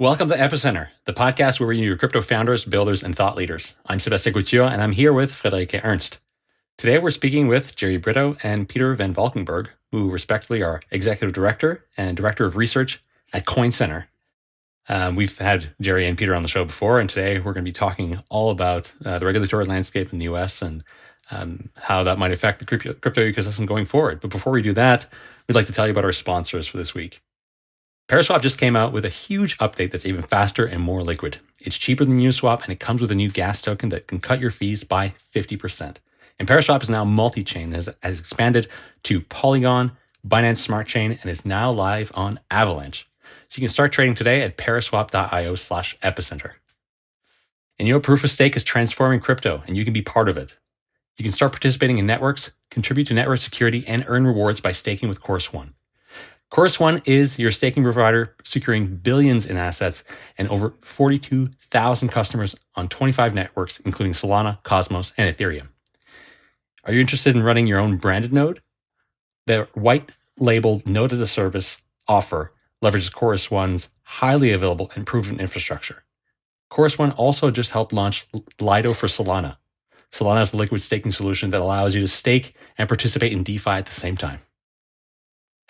Welcome to Epicenter, the podcast where we interview crypto founders, builders, and thought leaders. I'm Sebastien Couture, and I'm here with Friederike Ernst. Today, we're speaking with Jerry Brito and Peter Van Valkenburgh, who respectively are Executive Director and Director of Research at Coin Center. Um, we've had Jerry and Peter on the show before, and today we're going to be talking all about uh, the regulatory landscape in the US and um, how that might affect the crypto, crypto ecosystem going forward. But before we do that, we'd like to tell you about our sponsors for this week. Paraswap just came out with a huge update that's even faster and more liquid. It's cheaper than Uniswap, and it comes with a new gas token that can cut your fees by 50%. And Paraswap is now multi-chain, has, has expanded to Polygon, Binance Smart Chain, and is now live on Avalanche. So you can start trading today at paraswap.io slash epicenter. And you know, proof of stake is transforming crypto, and you can be part of it. You can start participating in networks, contribute to network security, and earn rewards by staking with Chorus One. Chorus One is your staking provider, securing billions in assets and over 42,000 customers on 25 networks, including Solana, Cosmos, and Ethereum. Are you interested in running your own branded node? The white labeled node as a service offer leverages Chorus One's highly available and proven infrastructure. Chorus One also just helped launch Lido for Solana. Solana is a liquid staking solution that allows you to stake and participate in DeFi at the same time.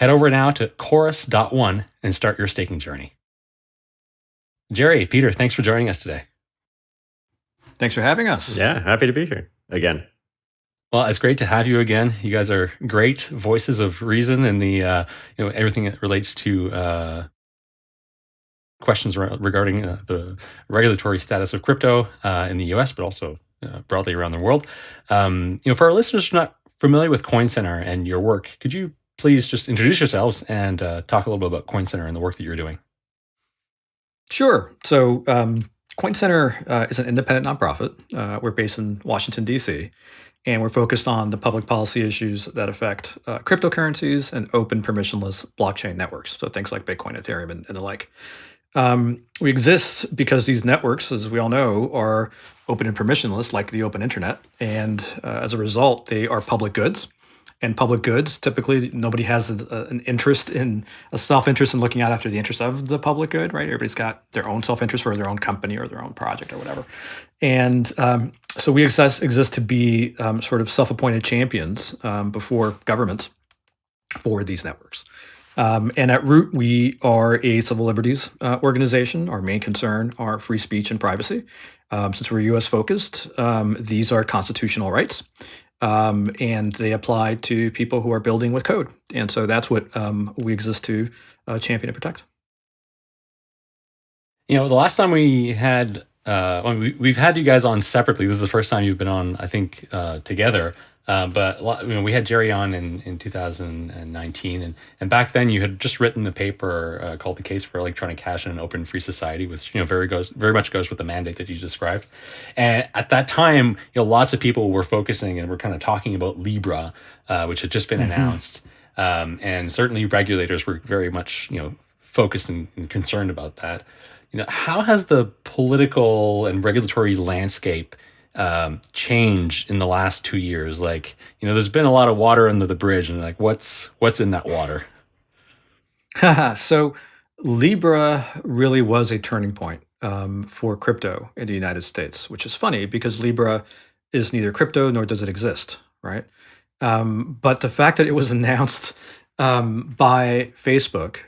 Head over now to chorus.one and start your staking journey. Jerry, Peter, thanks for joining us today. Thanks for having us. Yeah, happy to be here again. Well, it's great to have you again. You guys are great voices of reason and the uh, you know everything that relates to uh, questions regarding uh, the regulatory status of crypto uh, in the U.S., but also uh, broadly around the world. Um, you know, for our listeners who are not familiar with Coin Center and your work, could you please just introduce yourselves and uh, talk a little bit about Coin Center and the work that you're doing. Sure. So, um, Coin Center uh, is an independent nonprofit. Uh, we're based in Washington, D.C., and we're focused on the public policy issues that affect uh, cryptocurrencies and open permissionless blockchain networks. So, things like Bitcoin, Ethereum, and, and the like. Um, we exist because these networks, as we all know, are open and permissionless, like the open internet. And uh, as a result, they are public goods and public goods. Typically, nobody has a, an interest in a self-interest in looking out after the interest of the public good, right? Everybody's got their own self-interest for their own company or their own project or whatever. And um, so we exist, exist to be um, sort of self-appointed champions um, before governments for these networks. Um, and at root, we are a civil liberties uh, organization. Our main concern are free speech and privacy. Um, since we're U.S. focused, um, these are constitutional rights um, and they apply to people who are building with code. And so that's what um, we exist to uh, champion and protect. You know, the last time we had, uh, we, have had you guys on separately. This is the first time you've been on, I think, uh, together. Uh, but you know, we had Jerry on in, in 2019, and, and back then you had just written the paper uh, called "The Case for Electronic Cash in an Open Free Society," which you know very goes very much goes with the mandate that you described. And at that time, you know, lots of people were focusing and were kind of talking about Libra, uh, which had just been mm-hmm. announced, um, and certainly regulators were very much you know focused and, and concerned about that. You know, how has the political and regulatory landscape um, change in the last two years? Like, you know, there's been a lot of water under the bridge, and like, what's what's in that water? so, Libra really was a turning point um, for crypto in the United States, which is funny because Libra is neither crypto nor does it exist, right? Um, but the fact that it was announced um, by Facebook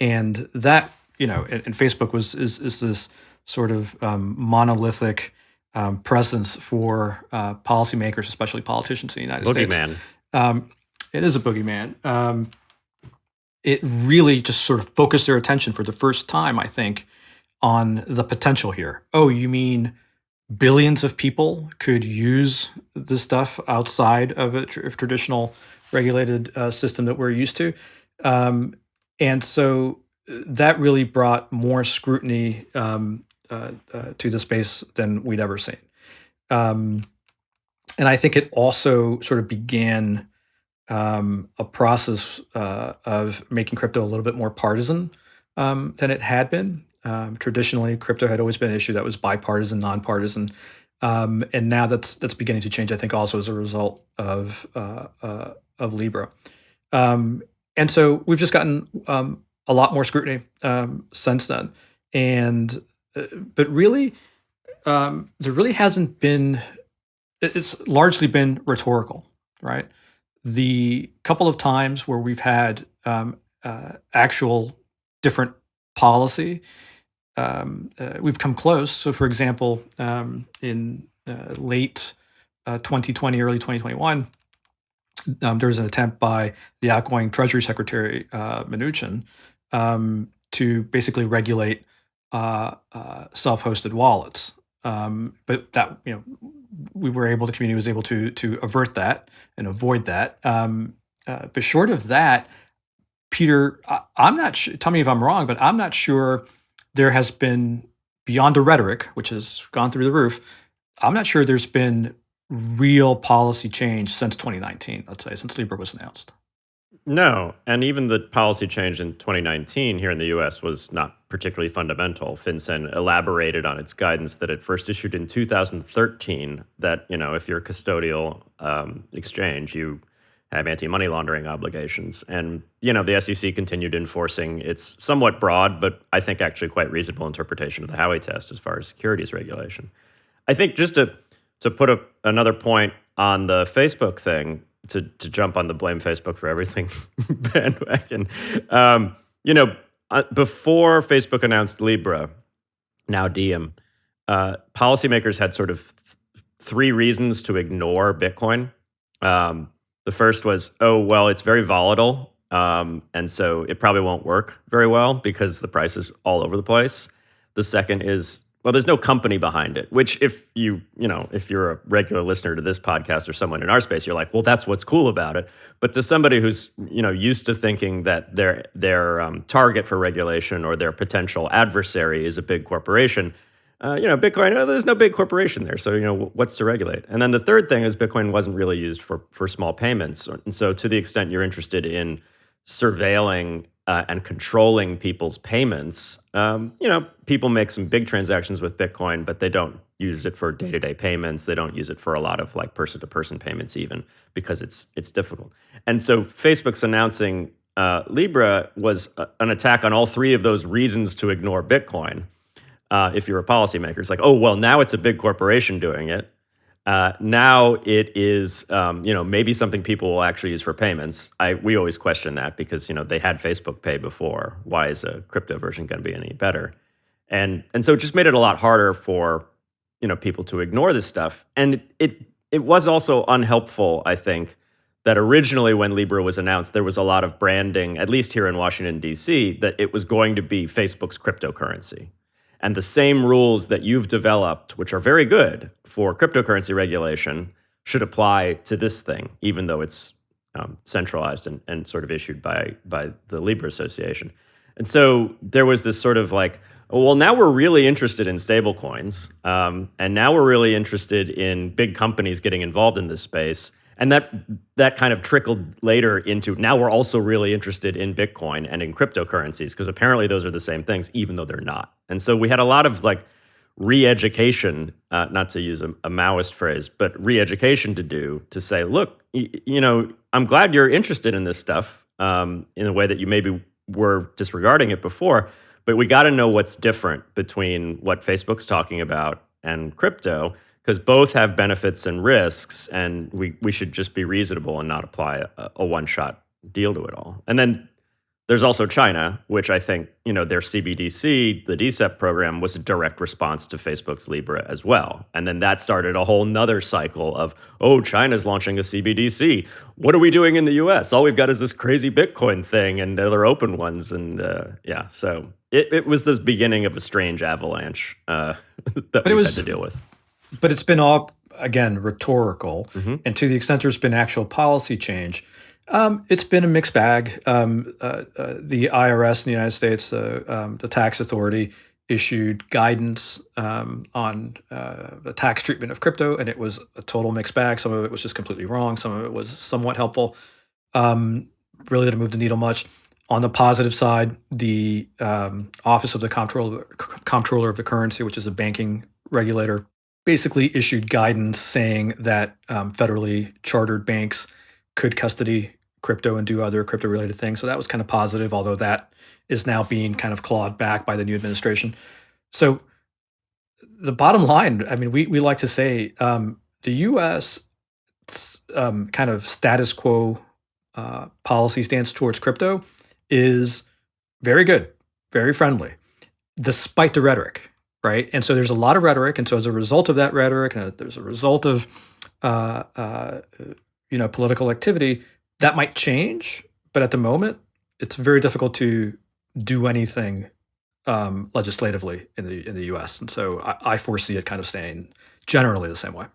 and that you know, and, and, Facebook was is is this sort of um, monolithic um, presence for uh, policymakers, especially politicians in the United boogeyman. States. Um, it is a boogeyman. Um, it really just sort of focused their attention for the first time, I think, on the potential here. Oh, you mean billions of people could use this stuff outside of a tr traditional regulated uh, system that we're used to? Um, and so uh, that really brought more scrutiny um, uh, uh, to the space than we'd ever seen. Um, and I think it also sort of began um, a process uh, of making crypto a little bit more partisan um, than it had been. Um, traditionally, crypto had always been an issue that was bipartisan, nonpartisan, um, and now that's that's beginning to change. I think also as a result of uh, uh, of Libra, um, and so we've just gotten a lot more scrutiny since then. and but really, um, there really hasn't been. It's largely been rhetorical, right? The couple of times where we've had um, uh, actual different policy, um, uh, we've come close. So, for example, um, in uh, late 2020, uh, early 2021, um, there was an attempt by the outgoing Treasury Secretary uh, Mnuchin um, to basically regulate uh, uh, self-hosted wallets. Um, but that you know, we were able, the community was able to to avert that and avoid that. Um, uh, but short of that, Peter, I, am not. Tell me if I'm wrong, but I'm not sure there has been beyond the rhetoric, which has gone through the roof. I'm not sure there's been real policy change since 2019. Let's say since Libra was announced. No, and even the policy change in 2019 here in the US was not particularly fundamental. FinCEN elaborated on its guidance that it first issued in 2013 that, you know, if you're a custodial um, exchange, you have anti-money laundering obligations. And, you know, the SEC continued enforcing its somewhat broad, but I think actually quite reasonable interpretation of the Howey test as far as securities regulation. I think just to to put a, another point on the Facebook thing, to to jump on the blame Facebook for everything bandwagon. Um, you know, uh, before Facebook announced Libra, now Diem, uh, policymakers had sort of th- three reasons to ignore Bitcoin. Um, the first was, oh well, it's very volatile, um, and so it probably won't work very well because the price is all over the place. The second is well there's no company behind it which if you you know if you're a regular listener to this podcast or someone in our space you're like well that's what's cool about it. But to somebody who's you know used to thinking that their their um, target for regulation or their potential adversary is a big corporation uh, you know bitcoin oh, there's no big corporation there. So you know what's to regulate? And then the third thing is bitcoin wasn't really used for for small payments. And so to the extent you're interested in surveilling uh, and controlling people's payments. Um, you know, people make some big transactions with Bitcoin, but they don't use it for day-to-day payments. They don't use it for a lot of like person-to-person payments, even because it's it's difficult. And so, Facebook's announcing uh, Libra was a, an attack on all three of those reasons to ignore Bitcoin. Uh, if you're a policymaker, it's like, oh well, now it's a big corporation doing it. Uh, now it is, um, you know, maybe something people will actually use for payments. I we always question that because you know they had Facebook Pay before. Why is a crypto version going to be any better? And and so it just made it a lot harder for you know people to ignore this stuff. And it it, it was also unhelpful, I think, that originally when Libra was announced, there was a lot of branding, at least here in Washington D.C., that it was going to be Facebook's cryptocurrency. And the same rules that you've developed, which are very good for cryptocurrency regulation, should apply to this thing, even though it's um, centralized and, and sort of issued by, by the Libra Association. And so there was this sort of like, well, now we're really interested in stablecoins, um, and now we're really interested in big companies getting involved in this space and that that kind of trickled later into now we're also really interested in bitcoin and in cryptocurrencies because apparently those are the same things even though they're not. And so we had a lot of like re-education uh, not to use a, a, maoist phrase but re-education to do to say look you know i'm glad you're interested in this stuff um, in a way that you maybe were disregarding it before but we got to know what's different between what facebook's talking about and crypto because both have benefits and risks, and we, we should just be reasonable and not apply a, a one shot deal to it all. And then there's also China, which I think, you know, their CBDC, the DCEP program, was a direct response to Facebook's Libra as well. And then that started a whole nother cycle of, oh, China's launching a CBDC. What are we doing in the US? All we've got is this crazy Bitcoin thing and other open ones. And uh, yeah, so it, it was the beginning of a strange avalanche uh, that but we it was, had to deal with but it's been all again rhetorical, mm-hmm. and to the extent there's been actual policy change, um, it's been a mixed bag. Um, uh, uh, the IRS in the United States, uh, um, the tax authority, issued guidance um, on uh, the tax treatment of crypto, and it was a total mixed bag. Some of it was just completely wrong. Some of it was somewhat helpful. Um, really didn't move the needle much. On the positive side, the um, Office of the Comptroller, Comptroller of the Currency, which is a banking regulator, basically issued guidance saying that um, federally chartered banks could custody crypto and do other crypto related things. So that was kind of positive, although that is now being kind of clawed back by the new administration. So the bottom line, I mean, we, we like to say um, the US um, kind of status quo uh, policy stance towards crypto is very good, very friendly, despite the rhetoric, right? And so there's a lot of rhetoric, and so as a result of that rhetoric, and there's a result of uh, uh, you know political activity, that might change. But at the moment, it's very difficult to do anything um, legislatively in the in the U.S. And so I, I foresee it kind of staying generally the same way.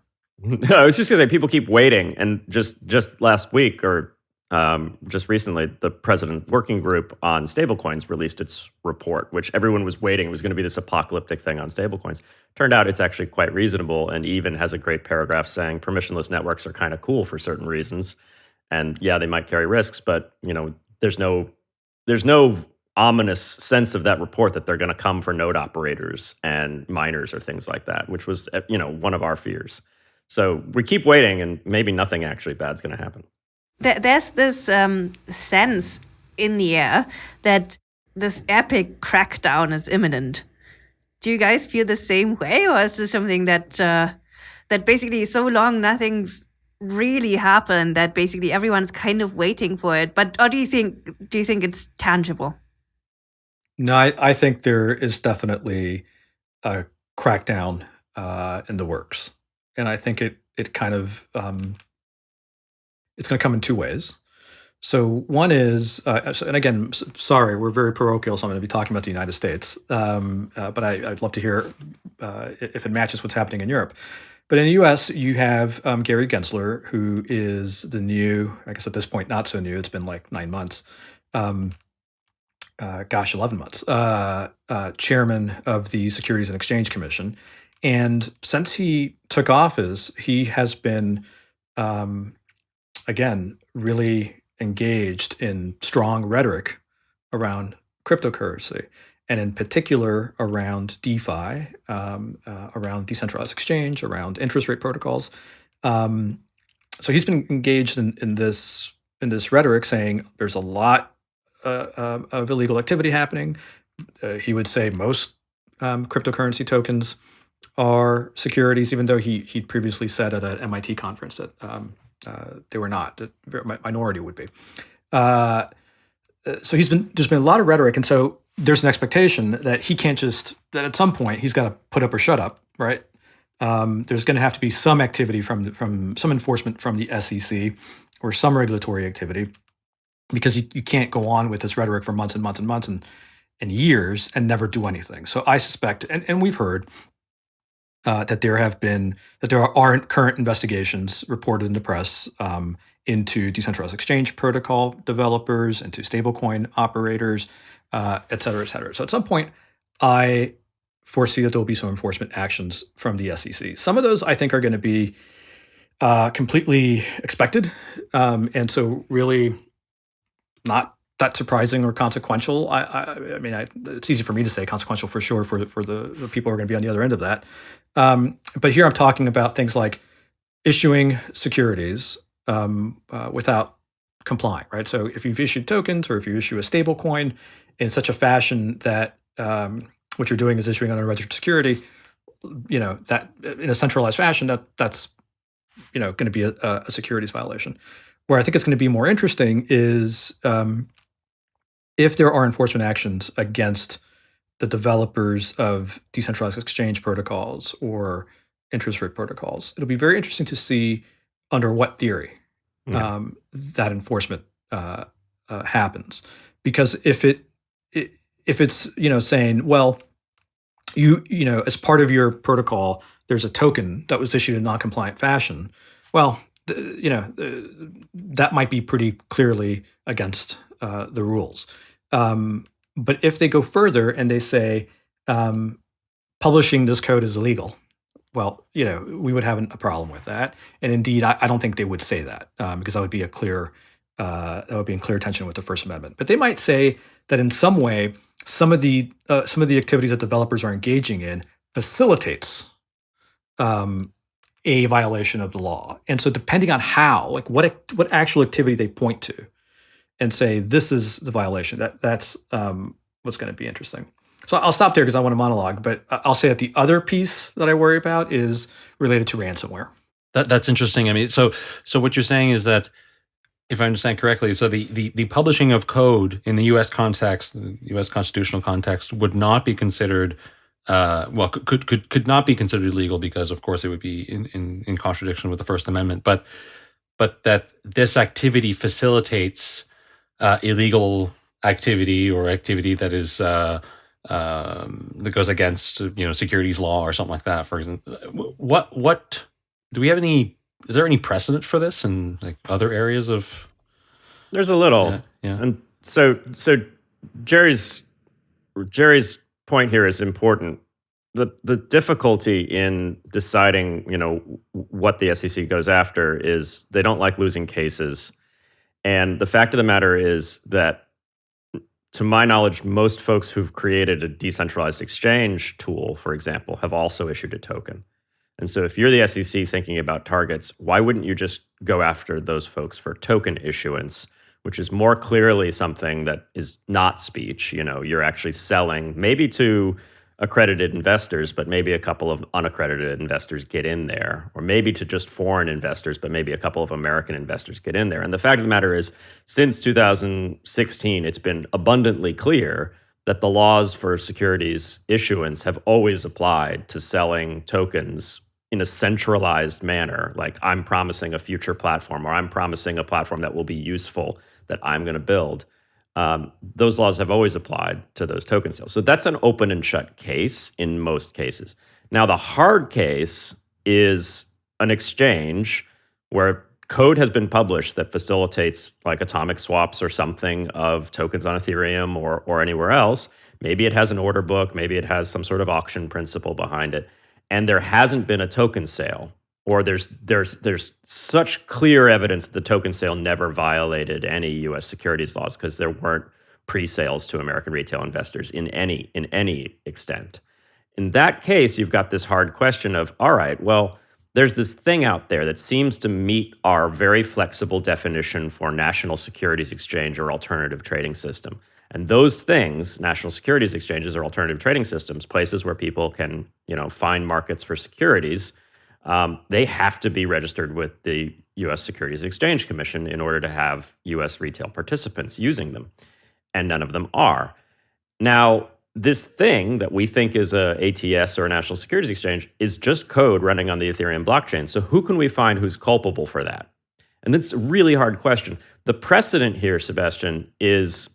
I was just gonna say people keep waiting, and just just last week or um, just recently, the president working group on stablecoins released its report, which everyone was waiting. It was going to be this apocalyptic thing on stablecoins. Turned out it's actually quite reasonable, and even has a great paragraph saying permissionless networks are kind of cool for certain reasons. And yeah, they might carry risks, but you know, there's no there's no ominous sense of that report that they're going to come for node operators and miners or things like that, which was you know one of our fears. So we keep waiting, and maybe nothing actually bad's going to happen. There's this um, sense in the air that this epic crackdown is imminent. Do you guys feel the same way, or is this something that uh, that basically so long nothing's really happened that basically everyone's kind of waiting for it? But or do you think do you think it's tangible? No, I, I think there is definitely a crackdown uh, in the works, and I think it it kind of um, it's going to come in two ways. So one is, uh, and again, sorry, we're very parochial, so I'm going to be talking about the United States, um, uh, but I, would love to hear uh, if it matches what's happening in Europe. But in the U.S., you have um, Gary Gensler, who is the new, I guess at this point, not so new. It's been like nine months. Um, uh, gosh, 11 months, uh, uh, chairman of the Securities and Exchange Commission. And since he took office, he has been, um, again, really engaged in strong rhetoric around cryptocurrency, and in particular around DeFi, um, uh, around decentralized exchange, around interest rate protocols. Um, so he's been engaged in, in this in this rhetoric, saying there's a lot uh, uh, of illegal activity happening. Uh, he would say most um, cryptocurrency tokens are securities, even though he he previously said at an MIT conference that um, uh, they were not. That minority would be. Uh, so he's been there's been a lot of rhetoric, and so there's an expectation that he can't just that at some point he's got to put up or shut up, right? Um, there's going to have to be some activity from from some enforcement from the SEC or some regulatory activity because you, you can't go on with this rhetoric for months and months and months and, and years and never do anything. So I suspect, and, and we've heard uh, that there have been that there aren't current investigations reported in the press um, into decentralized exchange protocol developers, into stablecoin operators, uh, et cetera, et cetera. So at some point, I foresee that there will be some enforcement actions from the SEC. Some of those I think are going to be uh, completely expected, um, and so really not that surprising or consequential. I, I, I mean, I, it's easy for me to say consequential for sure for for the, the people who are going to be on the other end of that. Um, but here I'm talking about things like issuing securities um, uh, without complying, right? So if you've issued tokens or if you issue a stable coin in such a fashion that um, what you're doing is issuing on a registered security, you know that in a centralized fashion, that that's you know going to be a, a securities violation. Where I think it's going to be more interesting is um, if there are enforcement actions against the developers of decentralized exchange protocols or interest rate protocols. It'll be very interesting to see under what theory yeah. um, that enforcement uh, uh, happens. Because if it, it if it's you know saying well you you know as part of your protocol there's a token that was issued in non-compliant fashion well you know, that might be pretty clearly against uh, the rules. Um, but if they go further and they say um, publishing this code is illegal, well, you know, we would have a problem with that. And indeed, I, I don't think they would say that um, because that would be a clear uh, that would be in clear tension with the First Amendment. But they might say that in some way, some of the uh, some of the activities that developers are engaging in facilitates um, a violation of the law. And so depending on how, like what what actual activity they point to, and say this is the violation. That that's um, what's going to be interesting. So I'll stop there because I want to monologue, but I'll say that the other piece that I worry about is related to ransomware. That, that's interesting. I mean, so so what you're saying is that, if I understand correctly, so the, the, the publishing of code in the U.S. context, the U.S. constitutional context, would not be considered, uh, well, could could could not be considered illegal because, of course, it would be in, in, in contradiction with the First Amendment. But but that this activity facilitates uh, illegal activity or activity that is uh, um, that goes against you know securities law or something like that. For example, what what do we have any? Is there any precedent for this in like other areas of? There's a little, yeah, yeah. and so so Jerry's Jerry's point here is important. The the difficulty in deciding, you know, what the SEC goes after is they don't like losing cases. And the fact of the matter is that to my knowledge, most folks who've created a decentralized exchange tool, for example, have also issued a token. And so if you're the SEC thinking about targets, why wouldn't you just go after those folks for token issuance, which is more clearly something that is not speech, you know, you're actually selling maybe to accredited investors, but maybe a couple of unaccredited investors get in there, or maybe to just foreign investors, but maybe a couple of American investors get in there. And the fact of the matter is, since 2016, it's been abundantly clear that the laws for securities issuance have always applied to selling tokens in a centralized manner. Like I'm promising a future platform, or I'm promising a platform that will be useful that I'm going to build um, those laws have always applied to those token sales. So that's an open and shut case in most cases. Now, the hard case is an exchange where code has been published that facilitates like atomic swaps or something of tokens on Ethereum or, or anywhere else. Maybe it has an order book, maybe it has some sort of auction principle behind it. And there hasn't been a token sale or there's there's there's such clear evidence that the token sale never violated any U.S. securities laws because there weren't pre-sales to American retail investors in any in any extent. In that case, you've got this hard question of all right, well, there's this thing out there that seems to meet our very flexible definition for national securities exchange or alternative trading system. And those things, national securities exchanges or alternative trading systems, places where people can, you know, find markets for securities um, they have to be registered with the U.S. Securities Exchange Commission in order to have U.S. retail participants using them, and none of them are. Now, this thing that we think is a ATS or a national securities exchange is just code running on the Ethereum blockchain. So who can we find who's culpable for that? And that's a really hard question. The precedent here, Sebastien, is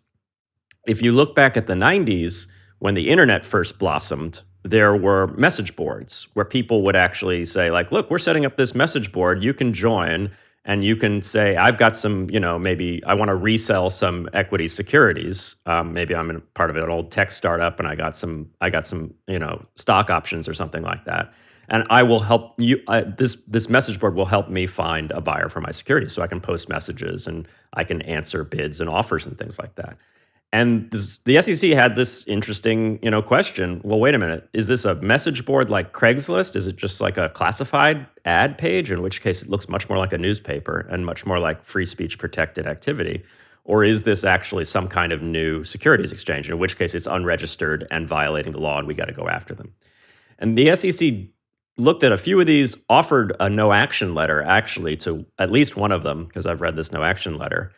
if you look back at the 90s when the internet first blossomed, there were message boards where people would actually say like look we're setting up this message board. You can join and you can say i've got some you know maybe i want to resell some equity securities um, maybe i'm in part of an old tech startup and i got some i got some you know stock options or something like that. And i will help you uh, this this message board will help me find a buyer for my securities so i can post messages and i can answer bids and offers and things like that and this, the SEC had this interesting, you know, question. Well, wait a minute. Is this a message board like Craigslist? Is it just like a classified ad page? In which case, it looks much more like a newspaper and much more like free speech protected activity. Or is this actually some kind of new securities exchange? In which case, it's unregistered and violating the law, and we got to go after them. And the SEC looked at a few of these, offered a no action letter actually to at least one of them, because I've read this no action letter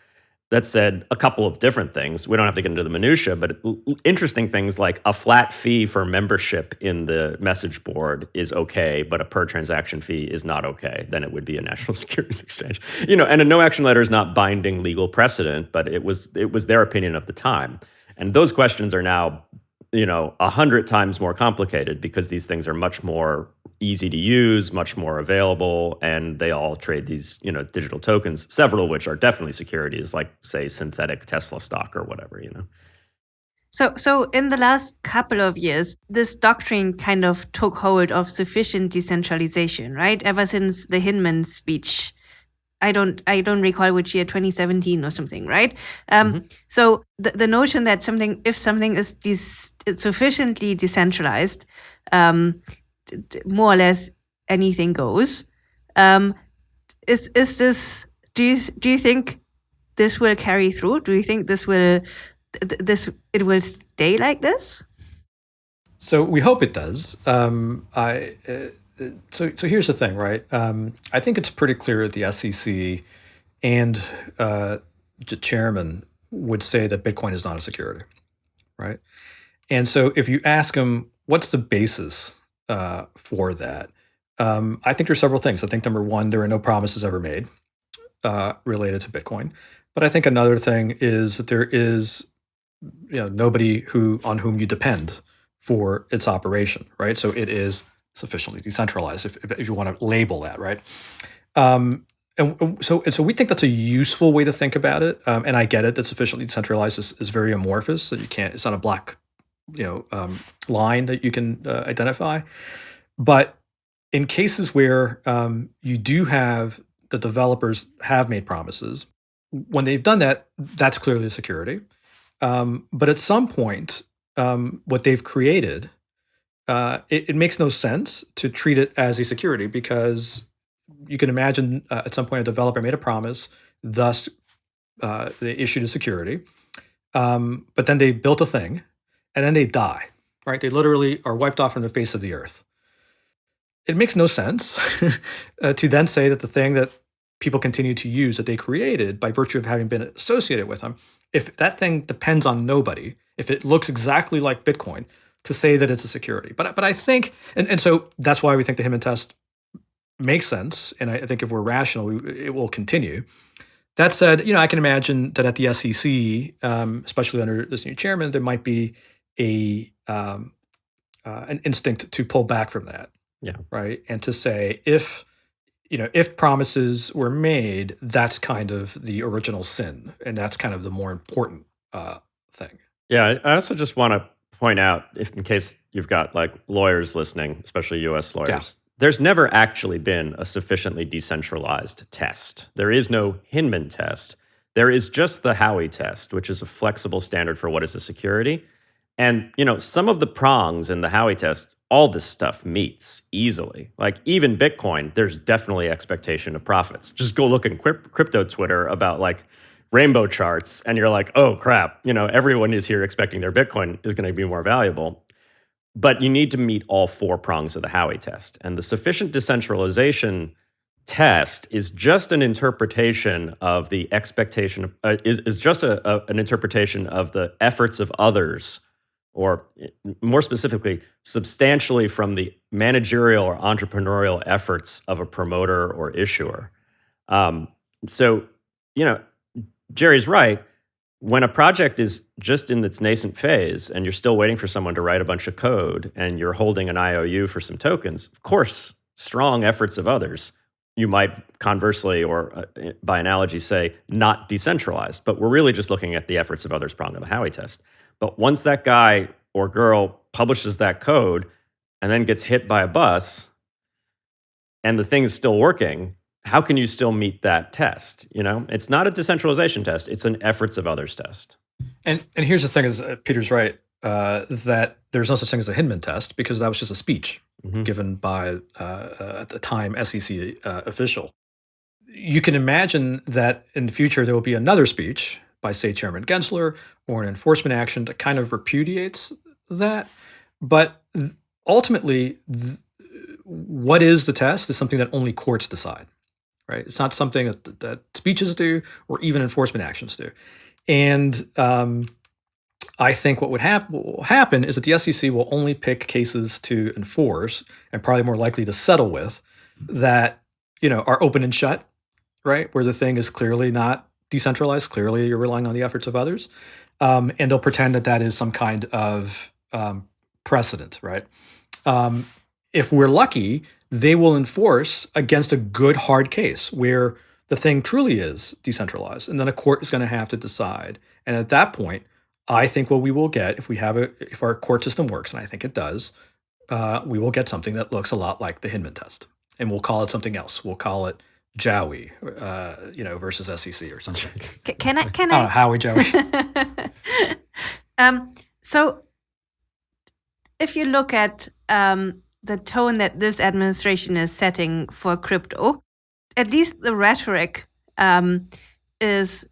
that said a couple of different things. We don't have to get into the minutia, but interesting things like a flat fee for membership in the message board is okay, but a per transaction fee is not okay. Then it would be a national securities exchange. You know, and a no action letter is not binding legal precedent, but it was it was their opinion at the time. And those questions are now you know a hundred times more complicated because these things are much more easy to use much more available and they all trade these you know digital tokens several of which are definitely securities like say synthetic tesla stock or whatever you know. So so in the last couple of years this doctrine kind of took hold of sufficient decentralization right? Ever since the hinman speech I don't I don't recall which year 2017 or something right? Um, mm-hmm. so the, the notion that something if something is this sufficiently decentralized um, more or less anything goes um, is is this do you do you think this will carry through? Do you think this will this it will stay like this? So we hope it does. Um, I uh, so so here's the thing, right? Um, I think it's pretty clear that the SEC and uh, the chairman would say that Bitcoin is not a security, right? And so if you ask them, what's the basis uh, for that? Um, I think there's several things. I think number one, there are no promises ever made uh, related to Bitcoin. But I think another thing is that there is, you know, nobody who on whom you depend for its operation, right? So it is sufficiently decentralized, if, if you want to label that, right? Um, and so, and so we think that's a useful way to think about it. Um, and I get it that sufficiently decentralized is, is very amorphous, that you can't. It's not a black, you know, um, line that you can uh, identify. But in cases where um, you do have the developers have made promises, when they've done that, that's clearly a security. Um, but at some point, um, what they've created, uh, it, it, makes no sense to treat it as a security because you can imagine uh, at some point a developer made a promise, thus uh, they issued a security, um, but then they built a thing, and then they die. Right? They literally are wiped off from the face of the earth. It makes no sense uh, to then say that the thing that people continue to use that they created by virtue of having been associated with them, if that thing depends on nobody, if it looks exactly like Bitcoin, to say that it's a security. But but I think, and, and so that's why we think the Hinman test makes sense. And I, think if we're rational, we, it will continue. That said, you know, I can imagine that at the SEC, um, especially under this new chairman, there might be a um, uh, an instinct to pull back from that. Yeah. Right. And to say if you know if promises were made, that's kind of the original sin, and that's kind of the more important uh, thing. Yeah. I also just want to point out, if in case you've got like lawyers listening, especially U.S. lawyers, there's never actually been a sufficiently decentralized test. There is no Hinman test. There is just the Howey test, which is a flexible standard for what is a security. And, you know, some of the prongs in the Howey test, all this stuff meets easily. Like even Bitcoin, there's definitely expectation of profits. Just go look in crypto Twitter about like rainbow charts and you're like, oh crap, you know, everyone is here expecting their Bitcoin is going to be more valuable. But you need to meet all four prongs of the Howey test. And the sufficient decentralization test is just an interpretation of the expectation, uh, is, is just a, a, an interpretation of the efforts of others, or more specifically, substantially from the managerial or entrepreneurial efforts of a promoter or issuer. Um, so, you know, Jerry's right when a project is just in its nascent phase and you're still waiting for someone to write a bunch of code and you're holding an IOU for some tokens, of course, strong efforts of others, you might conversely or uh, by analogy say not decentralized, but we're really just looking at the efforts of others prong of the Howey test. But once that guy or girl publishes that code and then gets hit by a bus and the thing is still working, how can you still meet that test? You know, it's not a decentralization test; it's an efforts of others test. And and here's the thing: is uh, Peter's right uh, that there's no such thing as a Hinman test because that was just a speech mm-hmm. given by uh, uh at the time SEC uh, official. You can imagine that in the future there will be another speech by, say, Chairman Gensler or an enforcement action that kind of repudiates that. But ultimately, what is the test is something that only courts decide right? It's not something that, that speeches do or even enforcement actions do. And um, I think what would hap- will happen is that the SEC will only pick cases to enforce and probably more likely to settle with that you know are open and shut, right? Where the thing is clearly not decentralized. Clearly, you're relying on the efforts of others, um, and they'll pretend that that is some kind of um, precedent, right? Um, if we're lucky, they will enforce against a good hard case where the thing truly is decentralized. And then a court is going to have to decide. And at that point, I think what we will get if we have a if our court system works, and I think it does, uh, we will get something that looks a lot like the Hinman test, and we'll call it something else. We'll call it Jowie, uh, you know, versus SEC or something. Can I? Can I? Uh, Howey Jowie. um, so, if you look at um, the tone that this administration is setting for crypto, at least the rhetoric um, is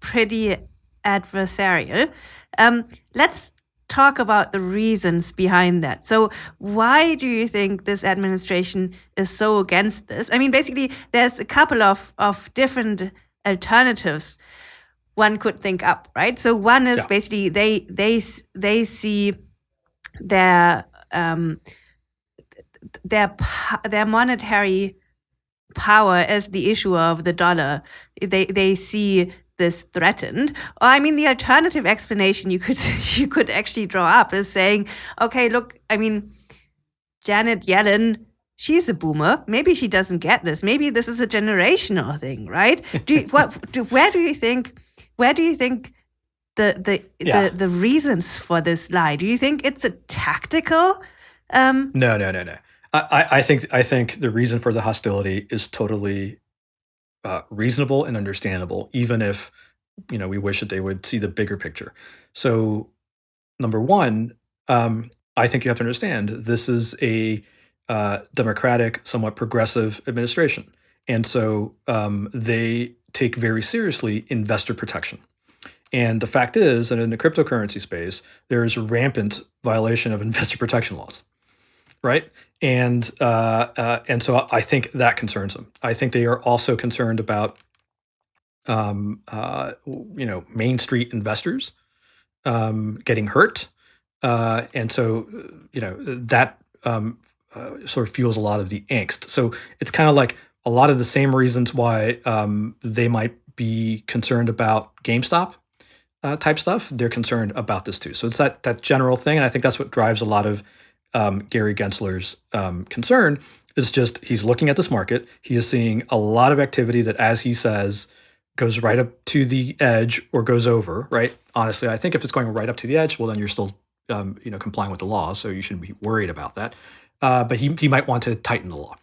pretty adversarial. Um, let's talk about the reasons behind that. So, why do you think this administration is so against this? I mean, basically, there's a couple of, of different alternatives one could think up, right? So, one is yeah. basically they they they see their um, their their monetary power as the issuer of the dollar. They they see this threatened. Or I mean, the alternative explanation you could you could actually draw up is saying, okay, look, I mean, Janet Yellen. She's a boomer. Maybe she doesn't get this. Maybe this is a generational thing, right? Do you, what? Do, where do you think? Where do you think the the yeah. the the reasons for this lie? Do you think it's a tactical? Um, no, no, no, no. I, I think I think the reason for the hostility is totally uh, reasonable and understandable, even if you know we wish that they would see the bigger picture. So, number one, um, I think you have to understand this is a uh, democratic, somewhat progressive administration, and so um, they take very seriously investor protection. And the fact is that in the cryptocurrency space, there is rampant violation of investor protection laws right? And uh, uh, and so I think that concerns them. I think they are also concerned about, um, uh, you know, Main Street investors um, getting hurt, uh, and so you know that um, uh, sort of fuels a lot of the angst. So it's kind of like a lot of the same reasons why um, they might be concerned about GameStop uh, type stuff. They're concerned about this too. So it's that that general thing, and I think that's what drives a lot of um, Gary Gensler's um, concern is just he's looking at this market. He is seeing a lot of activity that, as he says, goes right up to the edge or goes over. Right? Honestly, I think if it's going right up to the edge, well, then you're still um, you know complying with the law, so you shouldn't be worried about that. Uh, but he he might want to tighten the law.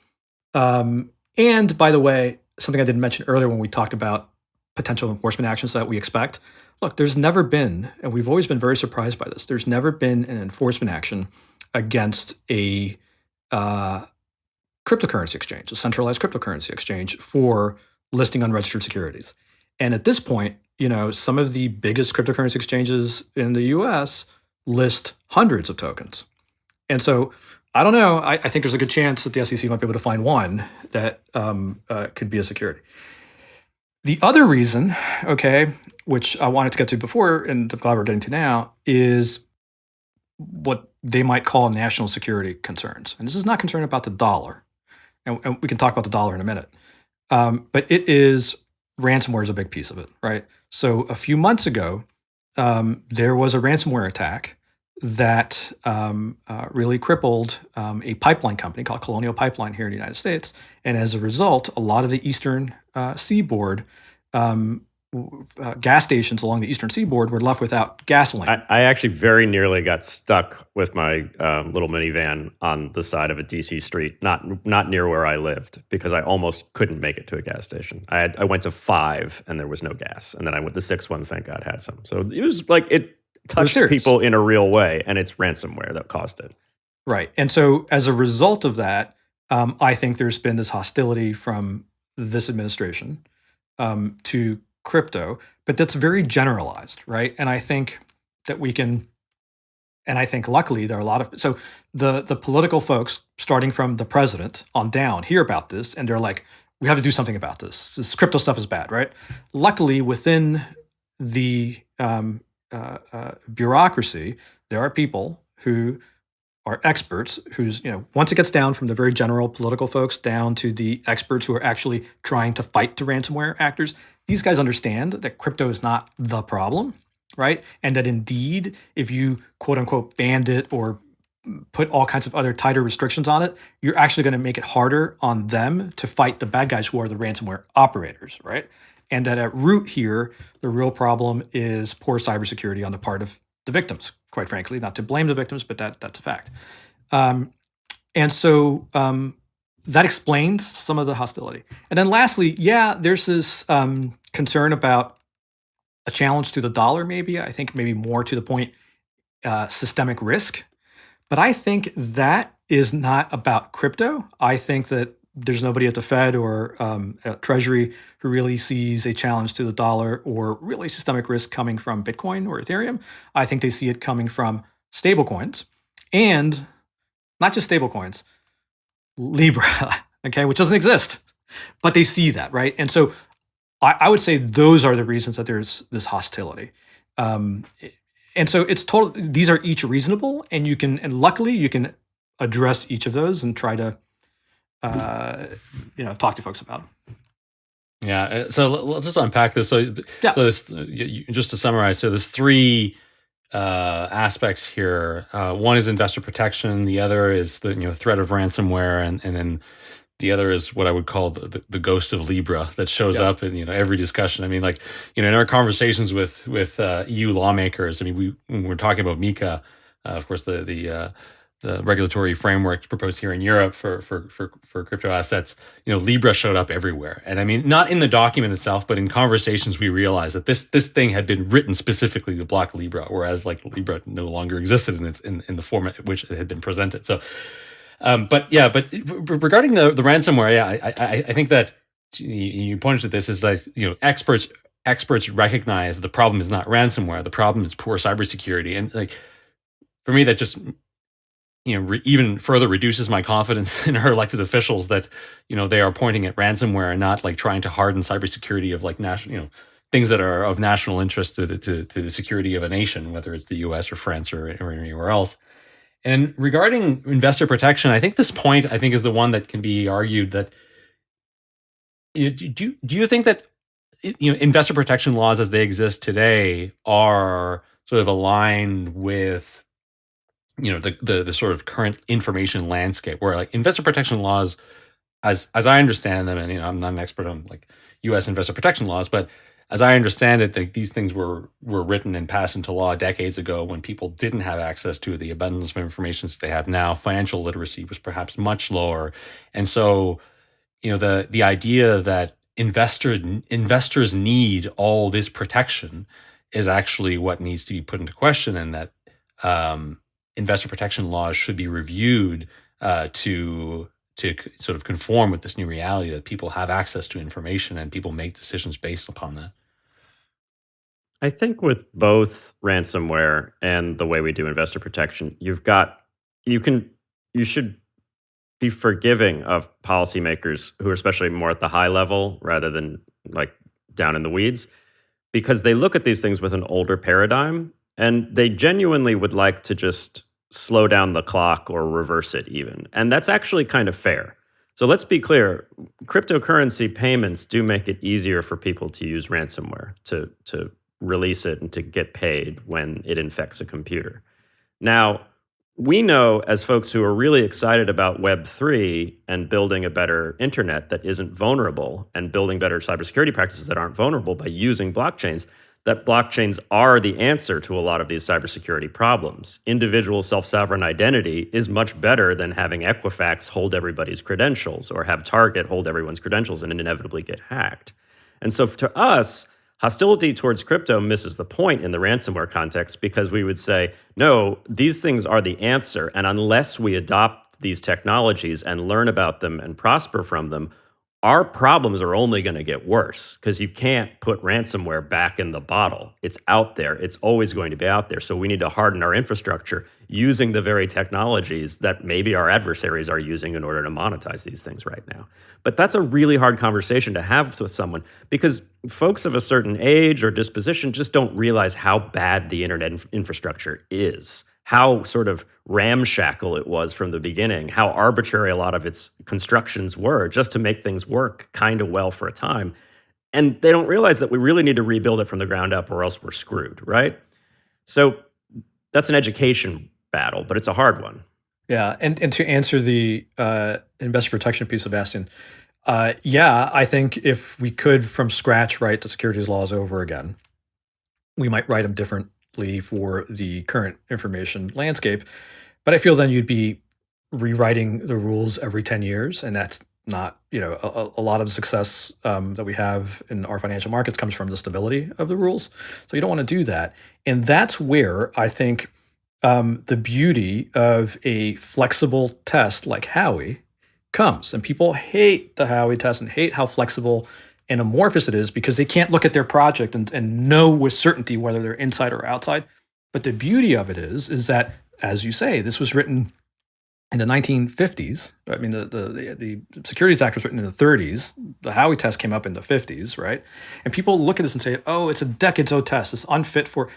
Um, and by the way, something I didn't mention earlier when we talked about potential enforcement actions that we expect. Look, there's never been, and we've always been very surprised by this. There's never been an enforcement action against a uh, cryptocurrency exchange, a centralized cryptocurrency exchange for listing unregistered securities. And at this point, you know, some of the biggest cryptocurrency exchanges in the US list hundreds of tokens. And so I don't know. I, I think there's a good chance that the SEC might be able to find one that um, uh, could be a security. The other reason, okay, which I wanted to get to before, and I'm glad we're getting to now, is what they might call national security concerns. And this is not concern about the dollar. And, and we can talk about the dollar in a minute. Um, but it is ransomware is a big piece of it, right? So a few months ago, um, there was a ransomware attack that um, uh, really crippled um, a pipeline company called Colonial Pipeline here in the United States. And as a result, a lot of the eastern uh, seaboard um, uh, gas stations along the eastern seaboard were left without gasoline. I, I actually very nearly got stuck with my um, little minivan on the side of a DC street, not not near where I lived, because I almost couldn't make it to a gas station. I had, I went to five and there was no gas, and then I went the sixth one. Thank God had some. So it was like it touched people in a real way, and it's ransomware that caused it. Right, and so as a result of that, um, I think there's been this hostility from this administration um, to crypto, but that's very generalized, right? And I think that we can and I think luckily there are a lot of so the the political folks starting from the president on down hear about this and they're like we have to do something about this. This crypto stuff is bad, right? Luckily within the um, uh, uh, bureaucracy, there are people who are experts who's you know once it gets down from the very general political folks down to the experts who are actually trying to fight the ransomware actors these guys understand that crypto is not the problem, right? And that indeed, if you quote unquote banned it or put all kinds of other tighter restrictions on it, you're actually going to make it harder on them to fight the bad guys who are the ransomware operators, right? And that at root here, the real problem is poor cybersecurity on the part of the victims, quite frankly, not to blame the victims, but that that's a fact. Um, and so um, that explains some of the hostility. And then lastly, yeah, there's this um, concern about a challenge to the dollar, maybe. I think maybe more to the point, uh, systemic risk. But I think that is not about crypto. I think that there's nobody at the Fed or um, Treasury who really sees a challenge to the dollar or really systemic risk coming from Bitcoin or Ethereum. I think they see it coming from stablecoins and not just stablecoins, Libra, okay, which doesn't exist, but they see that, right? And so I, I would say those are the reasons that there's this hostility. Um, and so it's total, these are each reasonable, and you can, and luckily you can address each of those and try to uh, you know talk to folks about. Yeah, uh, so let's just unpack this. So, yeah. so this, just to summarize, so there's three uh, aspects here. Uh, one is investor protection. The other is the you know threat of ransomware, and and then the other is what I would call the, the, the ghost of Libra that shows yeah. up in you know every discussion. I mean, like you know in our conversations with with uh, EU lawmakers. I mean, we when we're talking about MiCA, uh, of course the the uh, the regulatory framework proposed here in Europe for, for for for crypto assets, you know, Libra showed up everywhere. And I mean, not in the document itself, but in conversations, we realized that this this thing had been written specifically to block Libra, whereas like Libra no longer existed in its in, in the format in which it had been presented. So, um, but yeah, but regarding the the ransomware, yeah, I I, I think that you pointed to this is like you know experts experts recognize the problem is not ransomware, the problem is poor cybersecurity, and like for me that just you know, even further reduces my confidence in our elected officials that, you know, they are pointing at ransomware and not like trying to harden cybersecurity of like national, you know, things that are of national interest to the, to, to the security of a nation, whether it's the U.S. or France or, or anywhere else. And regarding investor protection, I think this point I think is the one that can be argued that you know, do do you think that you know investor protection laws as they exist today are sort of aligned with you know the, the the sort of current information landscape where like investor protection laws as as i understand them and you know i'm not an expert on like us investor protection laws but as i understand it like these things were were written and passed into law decades ago when people didn't have access to the abundance of information that they have now. Financial literacy was perhaps much lower. And so you know the the idea that investor investors need all this protection is actually what needs to be put into question and that um, investor protection laws should be reviewed uh, to to sort of conform with this new reality that people have access to information and people make decisions based upon that. I think with both ransomware and the way we do investor protection, you've got you can you should be forgiving of policymakers who are especially more at the high level rather than like down in the weeds because they look at these things with an older paradigm and they genuinely would like to just slow down the clock or reverse it even. And that's actually kind of fair. So let's be clear, cryptocurrency payments do make it easier for people to use ransomware to to release it and to get paid when it infects a computer. Now, we know as folks who are really excited about Web3 and building a better internet that isn't vulnerable and building better cybersecurity practices that aren't vulnerable by using blockchains, that blockchains are the answer to a lot of these cybersecurity problems. Individual self sovereign identity is much better than having Equifax hold everybody's credentials or have Target hold everyone's credentials and inevitably get hacked. And so to us, hostility towards crypto misses the point in the ransomware context because we would say, no, these things are the answer. And unless we adopt these technologies and learn about them and prosper from them, our problems are only going to get worse because you can't put ransomware back in the bottle. It's out there. It's always going to be out there. So we need to harden our infrastructure using the very technologies that maybe our adversaries are using in order to monetize these things right now. But that's a really hard conversation to have with someone because folks of a certain age or disposition just don't realize how bad the internet inf- infrastructure is how sort of ramshackle it was from the beginning, how arbitrary a lot of its constructions were just to make things work kind of well for a time. And they don't realize that we really need to rebuild it from the ground up or else we're screwed, right? So that's an education battle, but it's a hard one. Yeah. And, and to answer the uh, investor protection piece, Sebastien, uh, yeah, I think if we could from scratch write the securities laws over again, we might write them different for the current information landscape. But I feel then you'd be rewriting the rules every 10 years, and that's not, you know, a, a lot of the success um, that we have in our financial markets comes from the stability of the rules. So you don't want to do that. And that's where I think um, the beauty of a flexible test like Howey comes. And people hate the Howey test and hate how flexible and amorphous it is because they can't look at their project and, and know with certainty whether they're inside or outside. But the beauty of it is, is that, as you say, this was written in the 1950s. I mean, the, the, the Securities Act was written in the 30s. The Howey test came up in the 50s, right? And people look at this and say, oh, it's a decades old test. It's unfit for.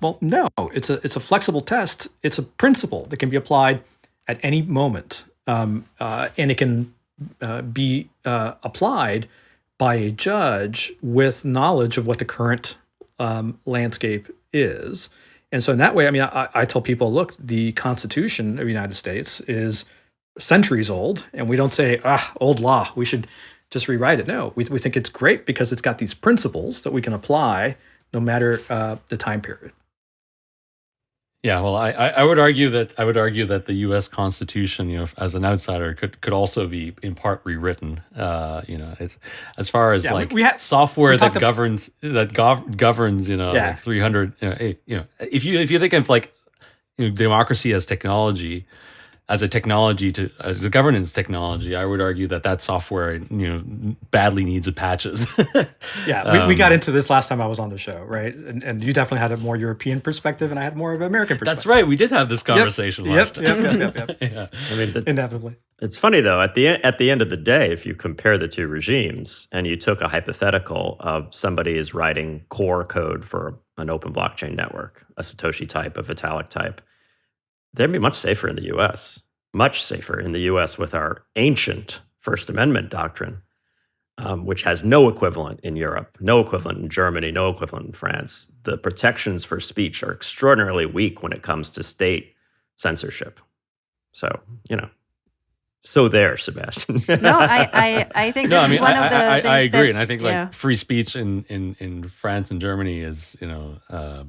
Well, no, it's a, it's a flexible test. It's a principle that can be applied at any moment. Um, uh, and it can uh, be uh, applied by a judge with knowledge of what the current um, landscape is. And so, in that way, I mean, I, I, tell people, look, the Constitution of the United States is centuries old, and we don't say, ah, old law, we should just rewrite it. No, we, we think it's great because it's got these principles that we can apply no matter uh, the time period. Yeah, well, I, I would argue that I would argue that the U.S. Constitution, you know, as an outsider, could could also be in part rewritten. Uh, you know, as as far as yeah, like we, we ha- software that governs that gov- governs, you know, yeah. like three hundred. You know, you know, if you if you think of like you know, democracy as technology, as a technology to as a governance technology, I would argue that that software you know badly needs a patches. yeah, we, um, we, got into this last time I was on the show, right? And, and, you definitely had a more European perspective, and I had more of an American perspective. That's right. We did have this conversation yep, last yep, time. Yep, yep, yep, yeah. I mean, the, inevitably. It's funny though. At the at the end of the day, if you compare the two regimes, and you took a hypothetical of somebody is writing core code for an open blockchain network, a Satoshi type, a Vitalik type they'd be much safer in the US, much safer in the US with our ancient First Amendment doctrine, um, which has no equivalent in Europe, no equivalent in Germany, no equivalent in France. The protections for speech are extraordinarily weak when it comes to state censorship. So, you know, so there, Sebastien. no, I, I, I think no, I mean, I, I, I, agree, that, and I think yeah. like free speech in, in, in France and Germany is, you know, uh,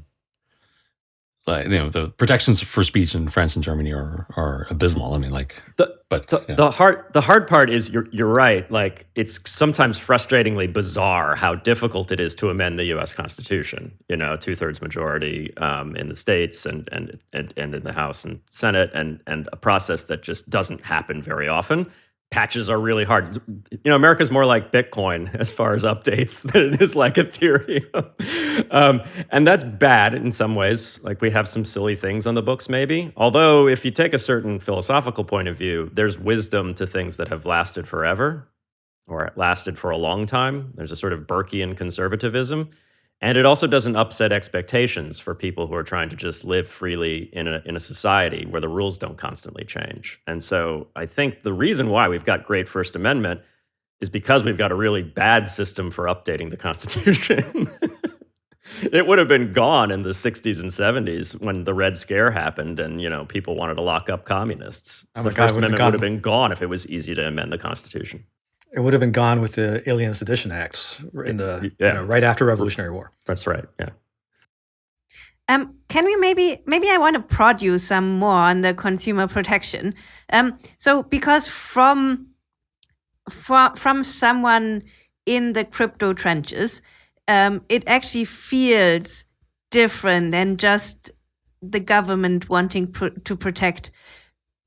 like you know the protections for speech in France and Germany are are abysmal. I mean, like the but the, yeah. the hard the hard part is you're you're right. Like it's sometimes frustratingly bizarre how difficult it is to amend the U.S. Constitution. You know, two thirds majority um, in the states and, and and and in the House and Senate, and and a process that just doesn't happen very often patches are really hard. You know, America's more like Bitcoin as far as updates than it is like Ethereum. um, and that's bad in some ways. Like we have some silly things on the books, maybe. Although, if you take a certain philosophical point of view, there's wisdom to things that have lasted forever or lasted for a long time. There's a sort of Burkean conservatism. And it also doesn't upset expectations for people who are trying to just live freely in a, in a society where the rules don't constantly change. And so I think the reason why we've got great First Amendment is because we've got a really bad system for updating the Constitution. it would have been gone in the 60s and 70s when the Red Scare happened and you know people wanted to lock up communists. Oh the First Amendment would have been gone if it was easy to amend the Constitution. It would have been gone with the Alien Sedition Acts in the yeah. you know, right after Revolutionary War. That's right. Yeah. Um, can we maybe maybe I want to prod you some more on the consumer protection. Um, so because from from from someone in the crypto trenches, um, it actually feels different than just the government wanting pr to protect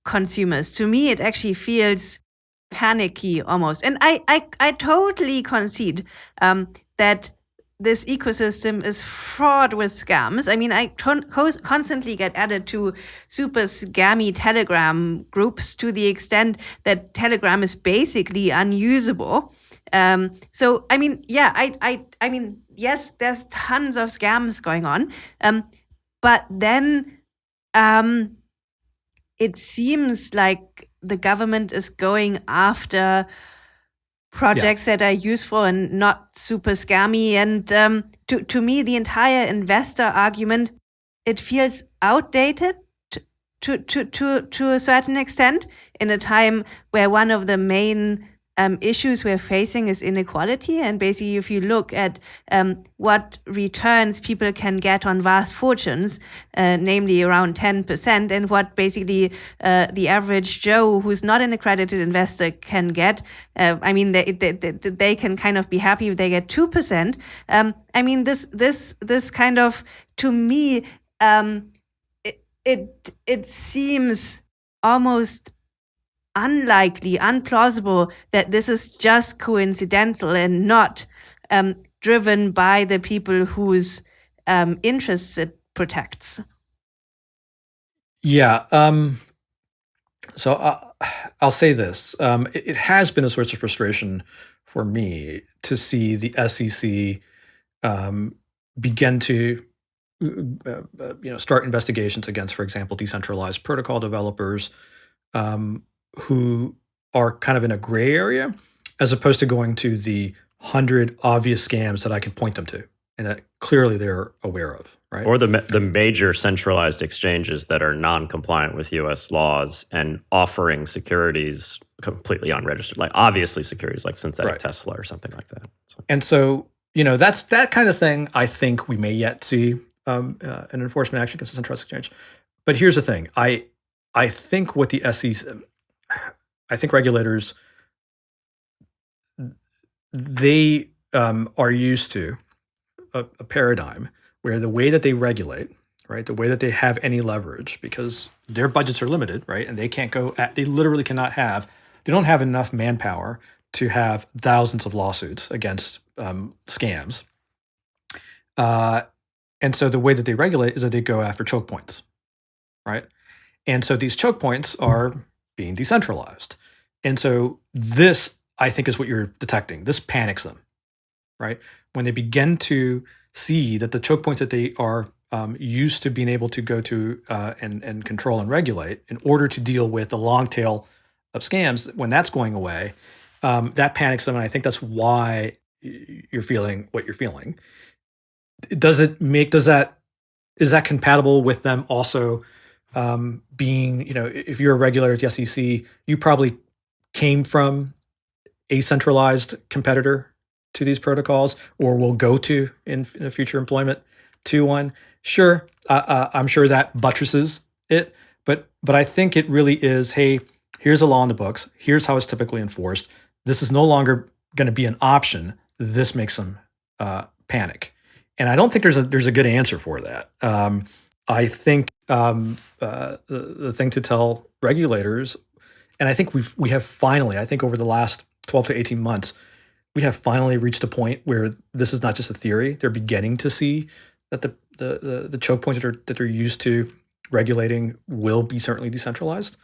consumers. To me, it actually feels panicky almost. And I, I, I totally concede um, that this ecosystem is fraught with scams. I mean, I constantly get added to super scammy Telegram groups to the extent that Telegram is basically unusable. Um, so, I mean, yeah, I, I, I mean, yes, there's tons of scams going on, um, but then um, it seems like the government is going after projects yeah. that are useful and not super scammy. And um, to to me, the entire investor argument it feels outdated to to to to a certain extent in a time where one of the main um, issues we're facing is inequality. And basically, if you look at um, what returns people can get on vast fortunes, uh, namely around 10%, and what basically uh, the average Joe who's not an accredited investor can get, uh, I mean, they, they, they, can kind of be happy if they get 2%. Um, I mean, this, this, this kind of, to me, um, it, it, it seems almost unlikely, unplausible that this is just coincidental and not um, driven by the people whose um, interests it protects. Yeah. Um, so uh, I'll say this: um, it, it, has been a source of frustration for me to see the SEC um, begin to uh, uh, you know start investigations against, for example, decentralized protocol developers um, who are kind of in a gray area, as opposed to going to the hundred obvious scams that I can point them to and that clearly they're aware of, right? Or the the major centralized exchanges that are non-compliant with U.S. laws and offering securities completely unregistered, like obviously securities like synthetic right. Tesla or something like that. So. And so, you know, that's that kind of thing. I think we may yet see um, uh, an enforcement action against a centralized exchange. But here's the thing: I I think what the SEC, I think regulators, they um, are used to a, a paradigm where the way that they regulate, right, the way that they have any leverage, because their budgets are limited, right, and they can't go at, they literally cannot have, they don't have enough manpower to have thousands of lawsuits against um, scams. Uh, and so the way that they regulate is that they go after choke points, right? And so these choke points are being decentralized. And so this, I think, is what you're detecting. This panics them, right? when they begin to see that the choke points that they are um, used to being able to go to uh, and, and control and regulate in order to deal with the long tail of scams, when that's going away, um, that panics them. And I think that's why you're feeling what you're feeling. Does it make, does that, is that compatible with them also um, being, you know, if you're a regulator at the SEC, you probably came from a centralized competitor to these protocols or will go to in, in a future employment to one. Sure, uh, uh, I'm sure that buttresses it, but but I think it really is. Hey, here's a law in the books. Here's how it's typically enforced. This is no longer going to be an option. This makes them uh, panic, and I don't think there's a there's a good answer for that. Um, I think um, uh, the, the thing to tell regulators, and I think we've we have finally, I think over the last 12 to 18 months, we have finally reached a point where this is not just a theory. They're beginning to see that the the the, the choke points that are that they're used to regulating will be certainly decentralized.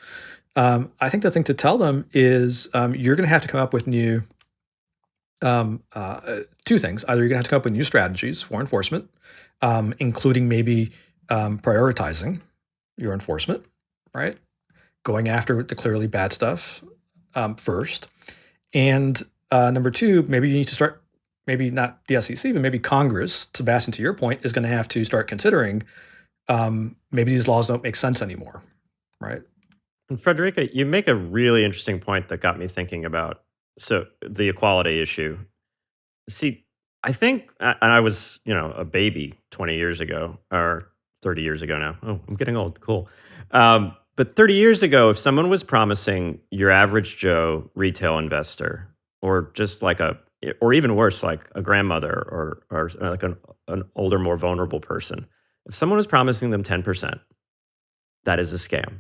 Um, I think the thing to tell them is um, you're going to have to come up with new um, uh, two things. Either you're going to have to come up with new strategies for enforcement, um, including maybe um, prioritizing your enforcement, right? Going after the clearly bad stuff um, first, and uh, number two, maybe you need to start, maybe not the SEC, but maybe Congress, Sebastien, to your point, is going to have to start considering um, maybe these laws don't make sense anymore, right? And Friederike, you make a really interesting point that got me thinking about so the equality issue. See, I think, and I was, you know, a baby 20 years ago or 30 years ago now. Oh, I'm getting old. Cool. Um, but 30 years ago, if someone was promising your average Joe retail investor or just like a or even worse like a grandmother or or like an, an older more vulnerable person if someone was promising them 10% that is a scam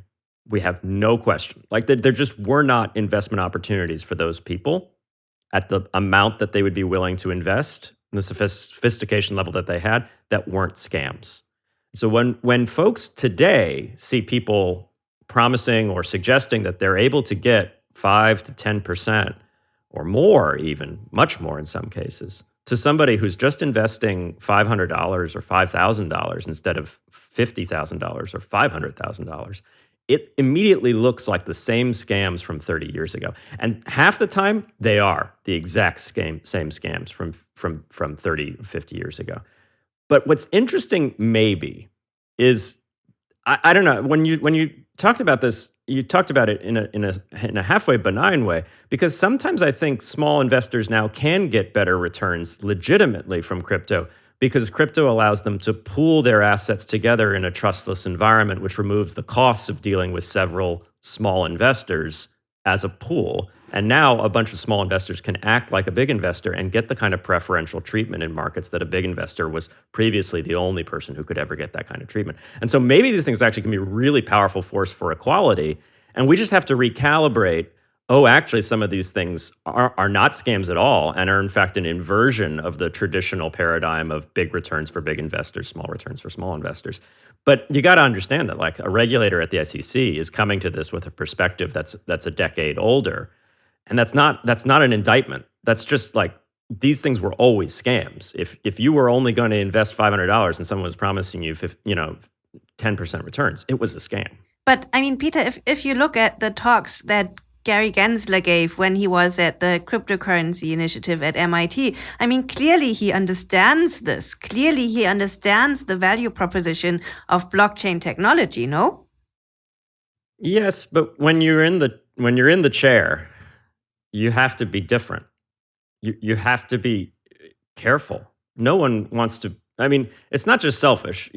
we have no question like there just were not investment opportunities for those people at the amount that they would be willing to invest and the sophistication level that they had that weren't scams so when when folks today see people promising or suggesting that they're able to get 5 to 10% or more, even much more in some cases, to somebody who's just investing $500 or $5,000 instead of $50,000 or $500,000, it immediately looks like the same scams from 30 years ago. And half the time, they are the exact same, same scams from, from, from 30, 50 years ago. But what's interesting, maybe, is I, I don't know, when you, when you talked about this you talked about it in a, in a in a halfway benign way because sometimes I think small investors now can get better returns legitimately from crypto because crypto allows them to pool their assets together in a trustless environment which removes the costs of dealing with several small investors as a pool and now a bunch of small investors can act like a big investor and get the kind of preferential treatment in markets that a big investor was previously the only person who could ever get that kind of treatment. And so maybe these things actually can be a really powerful force for equality. And we just have to recalibrate oh, actually, some of these things are, are not scams at all and are, in fact, an inversion of the traditional paradigm of big returns for big investors, small returns for small investors. But you got to understand that, like, a regulator at the SEC is coming to this with a perspective that's that's a decade older, and that's not that's not an indictment. That's just like these things were always scams. If if you were only going to invest five hundred dollars and someone was promising you, you know, ten percent returns, it was a scam. But I mean, Peter, if if you look at the talks that Gary Gensler gave when he was at the cryptocurrency initiative at MIT. I mean, clearly he understands this. Clearly he understands the value proposition of blockchain technology, no? Yes, but when you're in the when you're in the chair, you have to be different you, you have to be eh, careful. No one wants to. I mean, it's not just selfish,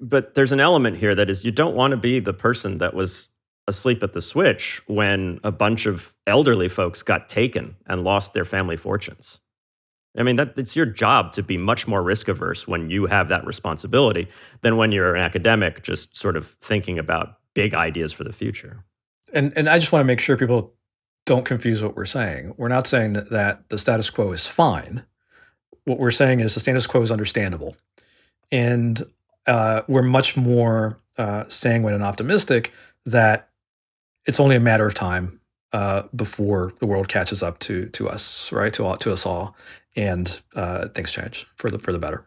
but there's an element here that is you don't want to be the person that was asleep at the switch when a bunch of elderly folks got taken and lost their family fortunes. I mean, that it's your job to be much more risk averse when you have that responsibility than when you're an academic just sort of thinking about big ideas for the future. And and I just want to make sure people don't confuse what we're saying. We're not saying that, the status quo is fine. What we're saying is the status quo is understandable. And uh, we're much more uh, sanguine and optimistic that it's only a matter of time uh, before the world catches up to to us, right? To to us all, and uh, things change for the for the better.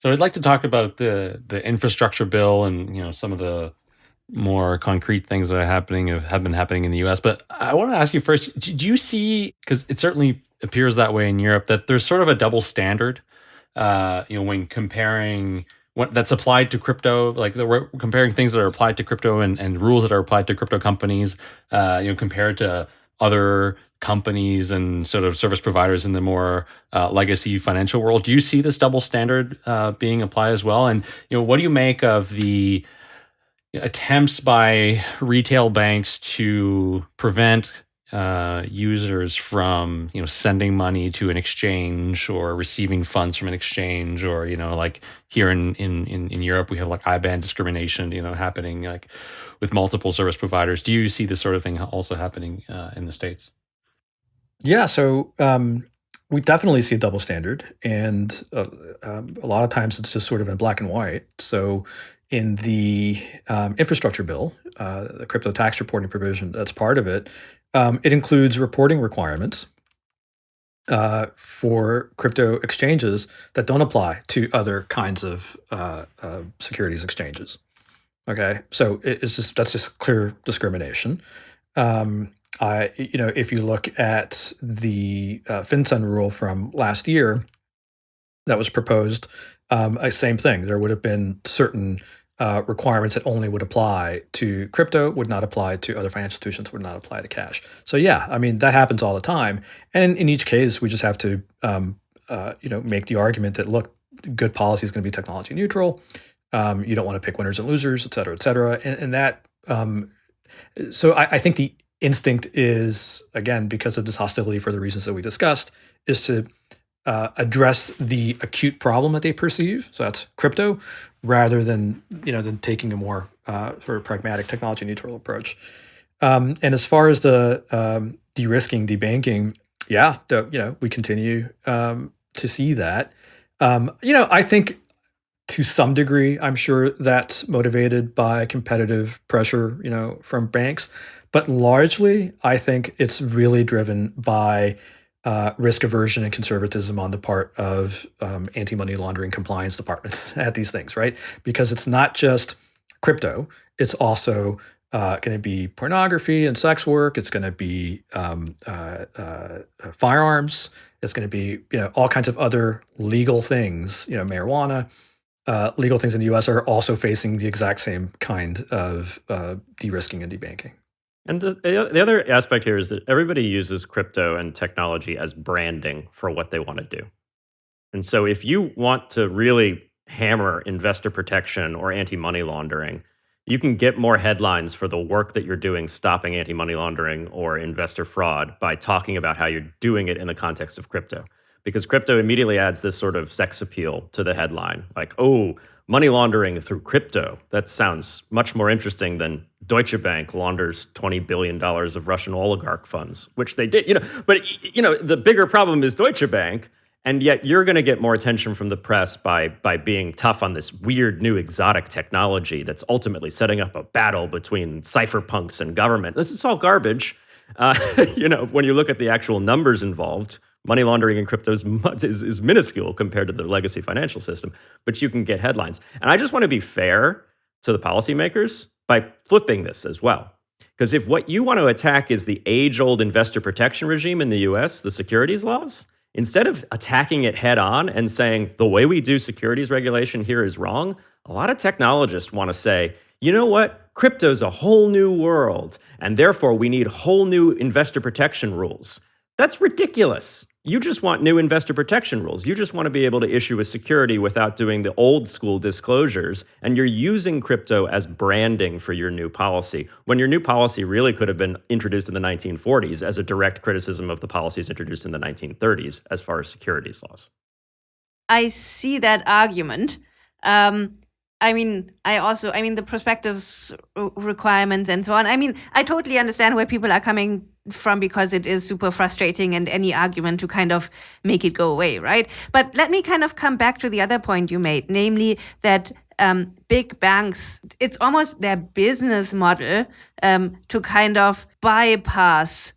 So I'd like to talk about the the infrastructure bill and you know some of the more concrete things that are happening have been happening in the US. But I want to ask you first do you see, because it certainly appears that way in Europe, that there's sort of a double standard, uh, you know, when comparing what that's applied to crypto, like the, comparing things that are applied to crypto and, and rules that are applied to crypto companies, uh, you know, compared to other companies and sort of service providers in the more uh, legacy financial world. Do you see this double standard uh, being applied as well? And you know, what do you make of the attempts by retail banks to prevent uh, users from you know sending money to an exchange or receiving funds from an exchange or you know like here in in in, in Europe we have like IBAN discrimination you know happening like with multiple service providers. Do you see this sort of thing also happening uh, in the states? Yeah, so um, we definitely see a double standard, and uh, um, a lot of times it's just sort of in black and white. So in the um, infrastructure bill, uh, the crypto tax reporting provision that's part of it, um, it includes reporting requirements uh, for crypto exchanges that don't apply to other kinds of uh, uh securities exchanges. Okay, so it's just that's just clear discrimination. Um, I, you know, if you look at the uh, FinCEN rule from last year that was proposed, um, same thing. There would have been certain uh, requirements that only would apply to crypto, would not apply to other financial institutions, would not apply to cash. So yeah, I mean that happens all the time, and in, each case, we just have to um, uh, you know make the argument that look, good policy is going to be technology neutral. Um, you don't want to pick winners and losers, et cetera, et cetera, and, and that. Um, so I, I think the instinct is again because of this hostility for the reasons that we discussed is to uh, address the acute problem that they perceive. So that's crypto, rather than you know than taking a more uh, sort of pragmatic technology neutral approach. Um, and as far as the um, de-risking, debanking, yeah, the, you know we continue um, to see that. Um, you know, I think to some degree, I'm sure that's motivated by competitive pressure, you know, from banks. But largely, I think it's really driven by uh, risk aversion and conservatism on the part of um, anti-money laundering compliance departments at these things, right? Because it's not just crypto; it's also uh, going to be pornography and sex work. It's going to be um, uh, uh, firearms. It's going to be you know all kinds of other legal things. You know, marijuana. Uh, legal things in the U.S. are also facing the exact same kind of uh, de-risking and debanking. And the, the other aspect here is that everybody uses crypto and technology as branding for what they want to do. And so if you want to really hammer investor protection or anti money laundering, you can get more headlines for the work that you're doing stopping anti money laundering or investor fraud by talking about how you're doing it in the context of crypto. Because crypto immediately adds this sort of sex appeal to the headline like, oh, money laundering through crypto. That sounds much more interesting than Deutsche Bank launders twenty billion dollars of Russian oligarch funds, which they did. You know, but you know the bigger problem is Deutsche Bank, and yet you're going to get more attention from the press by by being tough on this weird new exotic technology that's ultimately setting up a battle between cypherpunks and government. This is all garbage. Uh, you know, when you look at the actual numbers involved, money laundering in crypto is, is, is minuscule compared to the legacy financial system, but you can get headlines. And I just want to be fair to the policymakers by flipping this as well. Because if what you want to attack is the age old investor protection regime in the US, the securities laws, instead of attacking it head on and saying the way we do securities regulation here is wrong, a lot of technologists want to say, you know what? Crypto's a whole new world, and therefore we need whole new investor protection rules. That's ridiculous. You just want new investor protection rules. You just want to be able to issue a security without doing the old school disclosures. And you're using crypto as branding for your new policy, when your new policy really could have been introduced in the 1940s as a direct criticism of the policies introduced in the 1930s as far as securities laws. I see that argument. Um, I mean, I also, I mean, the prospectus requirements and so on. I mean, I totally understand where people are coming from because it is super frustrating and any argument to kind of make it go away, right? But let me kind of come back to the other point you made, namely that um, big banks, it's almost their business model um, to kind of bypass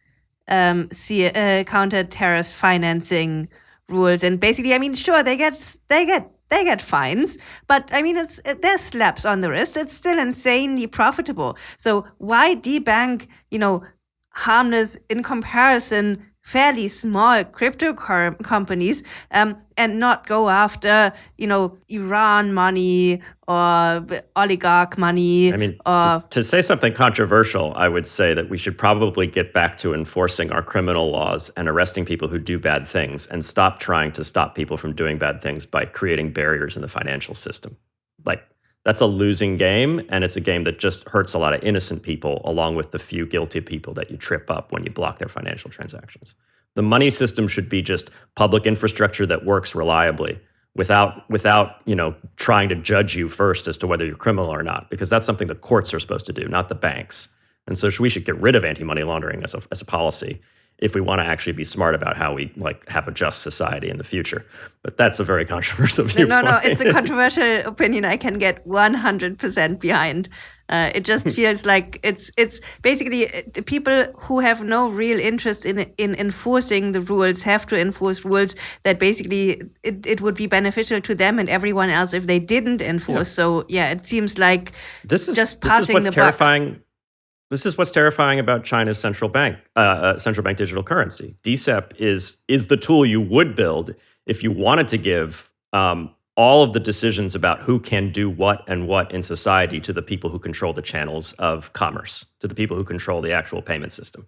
um, see, uh, counter terrorist financing rules. And basically, I mean, sure, they get they get they get fines, but I mean, it's it, slaps on the wrist. It's still insanely profitable. So why debank, you know, harmless in comparison fairly small crypto companies um, and not go after you know Iran money or oligarch money. I mean, or, to, to, say something controversial, I would say that we should probably get back to enforcing our criminal laws and arresting people who do bad things, and stop trying to stop people from doing bad things by creating barriers in the financial system. Like that's a losing game and it's a game that just hurts a lot of innocent people along with the few guilty people that you trip up when you block their financial transactions. The money system should be just public infrastructure that works reliably without without you know trying to judge you first as to whether you're criminal or not because that's something the courts are supposed to do not the banks. And so we should get rid of anti-money laundering as a, as a policy if we want to actually be smart about how we like have a just society in the future. But that's a very controversial view. No, no, it's a controversial opinion I can get 100% behind. Uh, it just feels like it's it's basically uh, people who have no real interest in in enforcing the rules have to enforce rules that basically it, it would be beneficial to them and everyone else if they didn't enforce. Yeah. So yeah, it seems like this is just this passing is what's terrifying. Buck. This is what's terrifying about China's central bank, uh, uh, central bank digital currency. DCEP is is the tool you would build if you wanted to give um, all of the decisions about who can do what and what in society to the people who control the channels of commerce, to the people who control the actual payment system.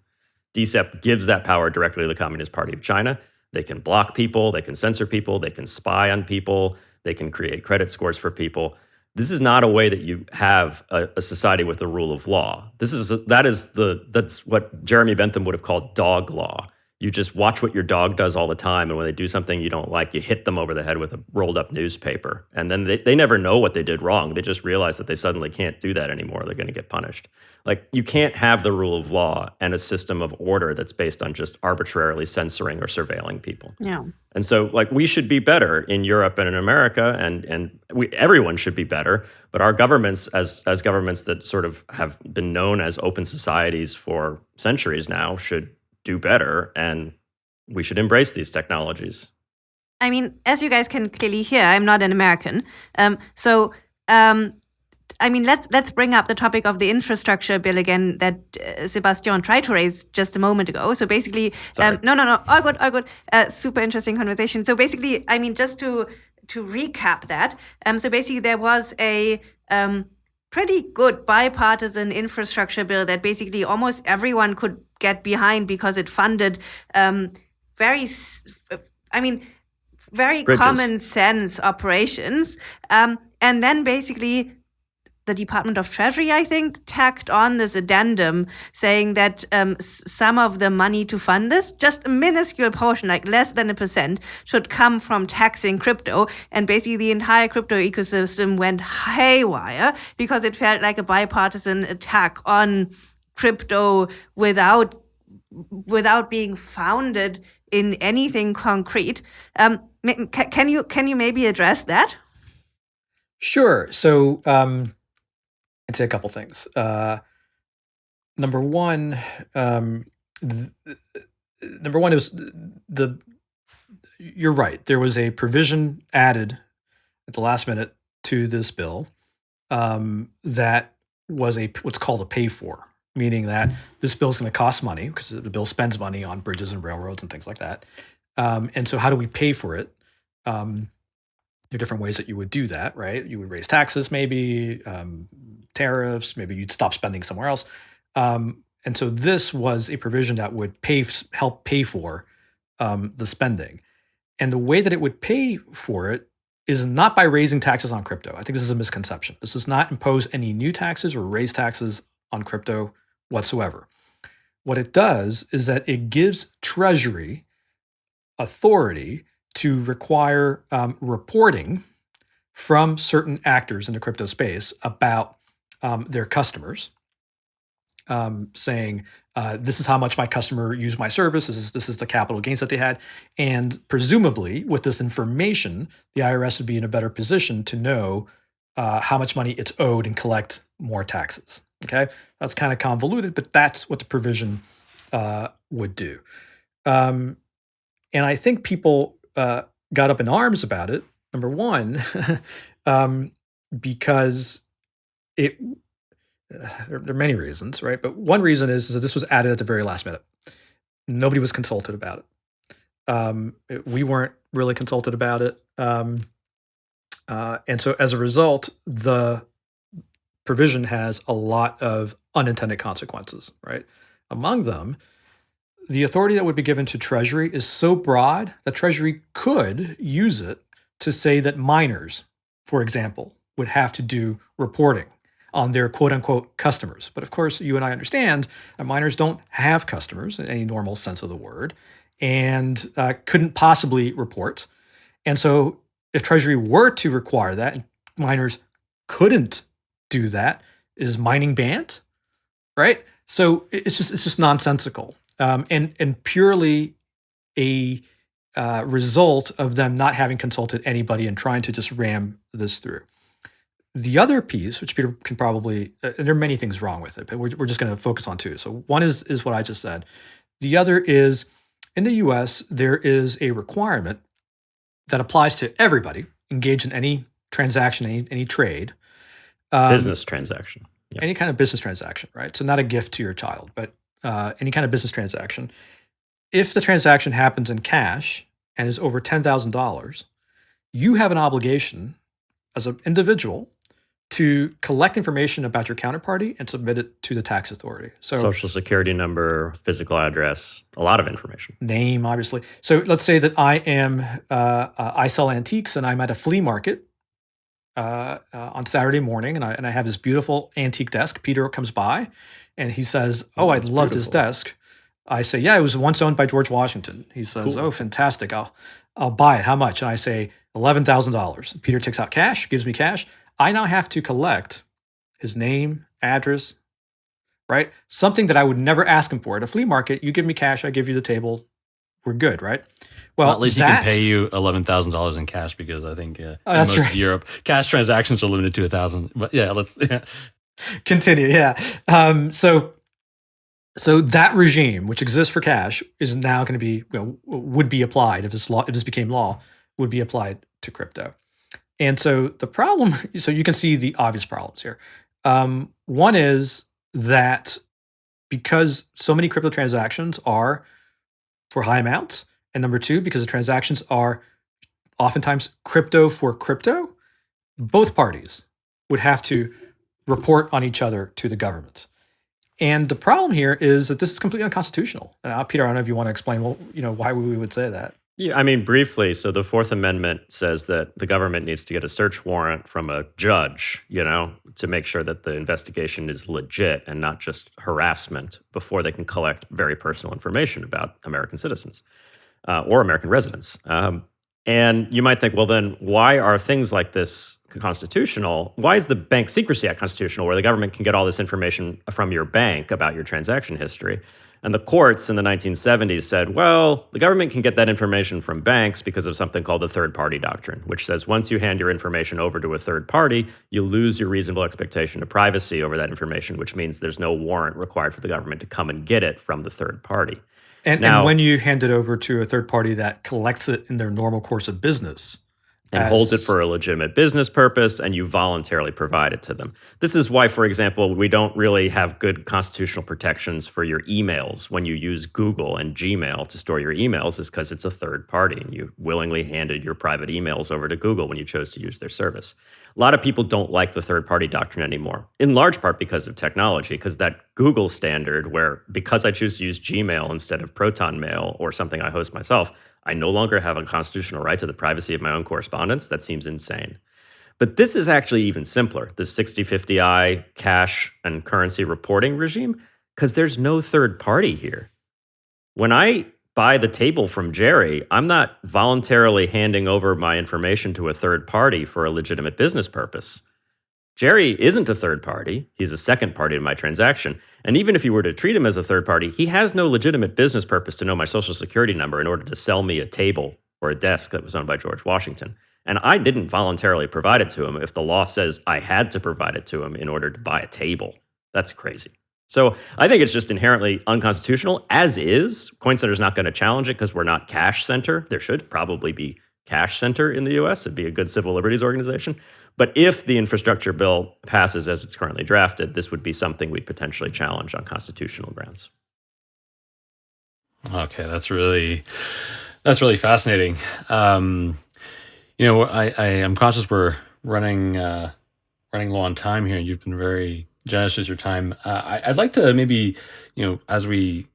DCEP gives that power directly to the Communist Party of China. They can block people, they can censor people, they can spy on people, they can create credit scores for people this is not a way that you have a, a, society with a rule of law. This is a, that is the that's what Jeremy Bentham would have called dog law. You just watch what your dog does all the time, and when they do something you don't like, you hit them over the head with a rolled up newspaper. And then they, they never know what they did wrong. They just realize that they suddenly can't do that anymore. They're going to get punished. Like you can't have the rule of law and a system of order that's based on just arbitrarily censoring or surveilling people. Yeah. And so like we should be better in Europe and in America and and we everyone should be better, but our governments as as governments that sort of have been known as open societies for centuries now should do better and we should embrace these technologies. I mean, as you guys can clearly hear, I'm not an American. Um, so, um, I mean, let's let's bring up the topic of the infrastructure bill again that uh, Sebastien tried to raise just a moment ago. So basically, um, no, no, no, all good, all good. Uh, super interesting conversation. So basically, I mean, just to to recap that. Um, so basically, there was a um, pretty good bipartisan infrastructure bill that basically almost everyone could get behind because it funded um, very, I mean, very Bridges. common sense operations. Um, and then basically the Department of Treasury, I think, tacked on this addendum saying that um, some of the money to fund this, just a minuscule portion, like less than a percent, should come from taxing crypto. And basically, the entire crypto ecosystem went haywire because it felt like a bipartisan attack on crypto without without being founded in anything concrete. Um, can you can you maybe address that? Sure. So um, I'd say a couple things. Uh, number one, um, number one is the. You're right. There was a provision added at the last minute to this bill um, that was a what's called a pay for, meaning that this bill is going to cost money because the bill spends money on bridges and railroads and things like that. Um, and so, how do we pay for it? Um, there are different ways that you would do that, right? You would raise taxes, maybe um, tariffs, maybe you'd stop spending somewhere else. Um, and so this was a provision that would pay help pay for um, the spending. And the way that it would pay for it is not by raising taxes on crypto. I think this is a misconception. This does not impose any new taxes or raise taxes on crypto whatsoever. What it does is that it gives Treasury authority to require um, reporting from certain actors in the crypto space about um, their customers, um, saying, uh, "This is how much my customer used my service. This is this is the capital gains that they had," and presumably, with this information, the IRS would be in a better position to know uh, how much money it's owed and collect more taxes. Okay, that's kind of convoluted, but that's what the provision uh, would do. Um, and I think people uh, got up in arms about it. Number one, um, because it uh, there, are many reasons, right? But one reason is, is, that this was added at the very last minute. Nobody was consulted about it. Um, it we weren't really consulted about it, um, uh, and so as a result, the provision has a lot of unintended consequences, right? Among them the authority that would be given to Treasury is so broad that Treasury could use it to say that miners, for example, would have to do reporting on their quote unquote customers. But of course, you and I understand that miners don't have customers in any normal sense of the word and uh, couldn't possibly report. And so, if Treasury were to require that, miners couldn't do that, is mining banned? Right? So it's just it's just nonsensical um, and and purely a uh, result of them not having consulted anybody and trying to just ram this through. The other piece, which Peter can probably, uh, there are many things wrong with it, but we're, we're just going to focus on two. So one is is what I just said. The other is in the U.S. there is a requirement that applies to everybody engaged in any transaction, any any trade, um, business transaction, yep. any kind of business transaction, right? So not a gift to your child, but uh, any kind of business transaction, if the transaction happens in cash and is over $10,000, you have an obligation as an individual to collect information about your counterparty and submit it to the tax authority. So social security number, physical address, a lot of information. Name, obviously. So let's say that I am uh, uh, I sell antiques and I'm at a flea market uh, uh on Saturday morning, and I and I have this beautiful antique desk. Peter comes by, and he says, "Oh, I loved his desk." I say, "Yeah, it was once owned by George Washington." He says, cool. "Oh, fantastic! I'll I'll buy it. How much?" And I say, eleven thousand dollars. Peter takes out cash, gives me cash. I now have to collect his name, address, right? Something that I would never ask him for at a flea market. You give me cash, I give you the table. We're good, right? Well, well at least that, he can pay you eleven thousand dollars in cash because I think uh, oh, in most right. of Europe cash transactions are limited to a thousand. But yeah, let's. Yeah. Continue, yeah. Um, so, so that regime, which exists for cash, is now going to be you know, would be applied if this law if this became law would be applied to crypto. And so the problem, so you can see the obvious problems here. Um, one is that because so many crypto transactions are for high amounts, and number two, because the transactions are oftentimes crypto for crypto, both parties would have to report on each other to the government. And the problem here is that this is completely unconstitutional. And uh, Peter, I don't know if you want to explain, well, you know, why we would say that. Yeah, I mean, briefly. So the Fourth Amendment says that the government needs to get a search warrant from a judge, you know, to make sure that the investigation is legit and not just harassment before they can collect very personal information about American citizens uh, or American residents. Um, and you might think, well, then why are things like this constitutional? Why is the Bank Secrecy Act constitutional, where the government can get all this information from your bank about your transaction history? And the courts in the 1970s said, well, the government can get that information from banks because of something called the third party doctrine, which says once you hand your information over to a third party, you lose your reasonable expectation of privacy over that information, which means there's no warrant required for the government to come and get it from the third party. And, now, and when you hand it over to a third party that collects it in their normal course of business, and as... holds it for a legitimate business purpose and you voluntarily provide it to them. This is why, for example, we don't really have good constitutional protections for your emails when you use Google and Gmail to store your emails, is because it's a third party and you willingly handed your private emails over to Google when you chose to use their service. A lot of people don't like the third party doctrine anymore, in large part because of technology, because that Google standard, where because I choose to use Gmail instead of Proton Mail or something I host myself, I no longer have a constitutional right to the privacy of my own correspondence. That seems insane. But this is actually even simpler, the 6050i cash and currency reporting regime, because there's no third party here. When I buy the table from Jerry, I'm not voluntarily handing over my information to a third party for a legitimate business purpose. Jerry isn't a third party. He's a second party in my transaction. And even if you were to treat him as a third party, he has no legitimate business purpose to know my social security number in order to sell me a table or a desk that was owned by George Washington. And I didn't voluntarily provide it to him if the law says I had to provide it to him in order to buy a table. That's crazy. So I think it's just inherently unconstitutional as is. Coin is not going to challenge it because we're not cash center. There should probably be cash center in the US. It'd be a good civil liberties organization. But if the infrastructure bill passes as it's currently drafted, this would be something we'd potentially challenge on constitutional grounds. Okay, that's really that's really fascinating. Um, you know, I, I am conscious we're running uh, running low on time here. You've been very generous with your time. Uh, I, I'd like to maybe, you know, as we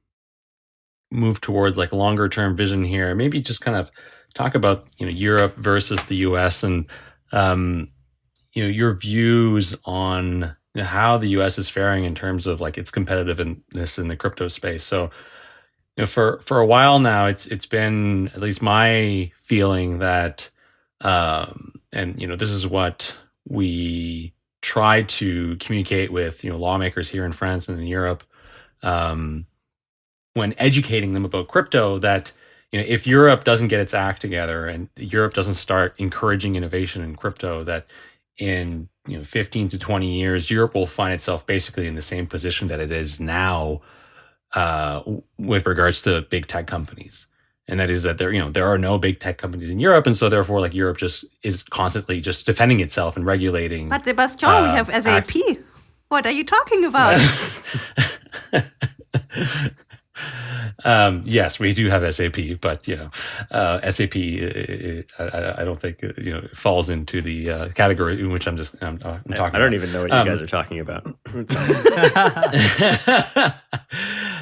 move towards like longer term vision here, maybe just kind of talk about you know Europe versus the U.S. and um, you know your views on how the U.S. is faring in terms of like its competitiveness in the crypto space. So, you know, for for a while now, it's it's been at least my feeling that, um, and you know, this is what we try to communicate with you know lawmakers here in France and in Europe, um, when educating them about crypto that you know if Europe doesn't get its act together and Europe doesn't start encouraging innovation in crypto that in you know 15 to 20 years, Europe will find itself basically in the same position that it is now uh, with regards to big tech companies. And that is that there, you know, there are no big tech companies in Europe, and so therefore, like Europe just is constantly just defending itself and regulating. But Sebastien, uh, we have SAP. Act- what are you talking about? Um, yes, we do have SAP, but you know, uh, SAP, uh, I, I, don't think uh, you know falls into the uh, category in which I'm just I'm, uh, I'm talking. I don't even know what um, you guys are talking about.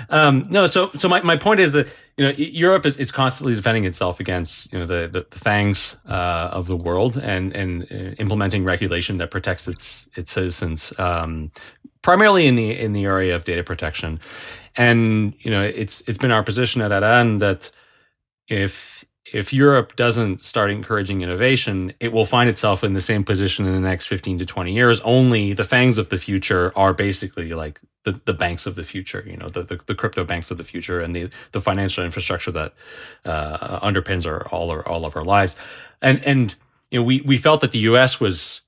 um, no, so so my, my point is that you know Europe is, is constantly defending itself against you know the the, the FAANGs uh, of the world and and implementing regulation that protects its its citizens, um, primarily in the in the area of data protection. And you know, it's it's been our position at ADAN that if if Europe doesn't start encouraging innovation, it will find itself in the same position in the next 15 to 20 years. Only the FAANGs of the future are basically like the, the banks of the future, you know, the, the, the crypto banks of the future and the, the financial infrastructure that uh, underpins our, all, our, all of our lives. And, and, you know, we, we felt that the US was,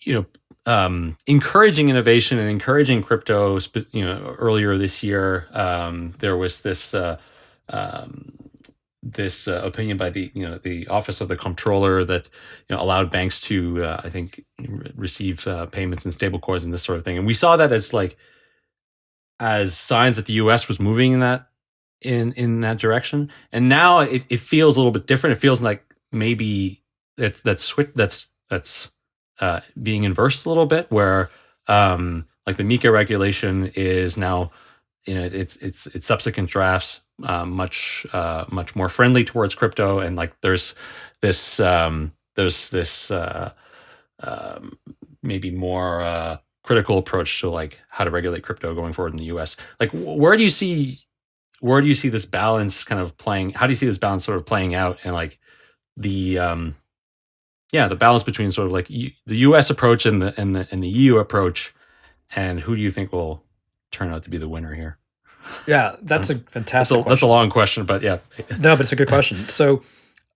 you know, um, encouraging innovation and encouraging crypto. You know, earlier this year, um, there was this uh, um, this uh, opinion by the you know the Office of the Comptroller that you know allowed banks to uh, I think receive uh, payments in stablecoins and this sort of thing. And we saw that as like as signs that the U.S. was moving in that in in that direction. And now it, it feels a little bit different. It feels like maybe it's that's that's that's uh, being inversed a little bit, where um, like the MiCA regulation is now you know it's it's it's subsequent drafts uh, much uh, much more friendly towards crypto, and like there's this um, there's this uh, um, maybe more uh, critical approach to like how to regulate crypto going forward in the U.S. Like, where do you see where do you see this balance kind of playing? How do you see this balance sort of playing out, and like the um, yeah, the balance between sort of like the U.S. approach and the and the and the EU approach, and who do you think will turn out to be the winner here? Yeah, that's a fantastic. That's a, that's a long question, but yeah. no, but it's a good question. So,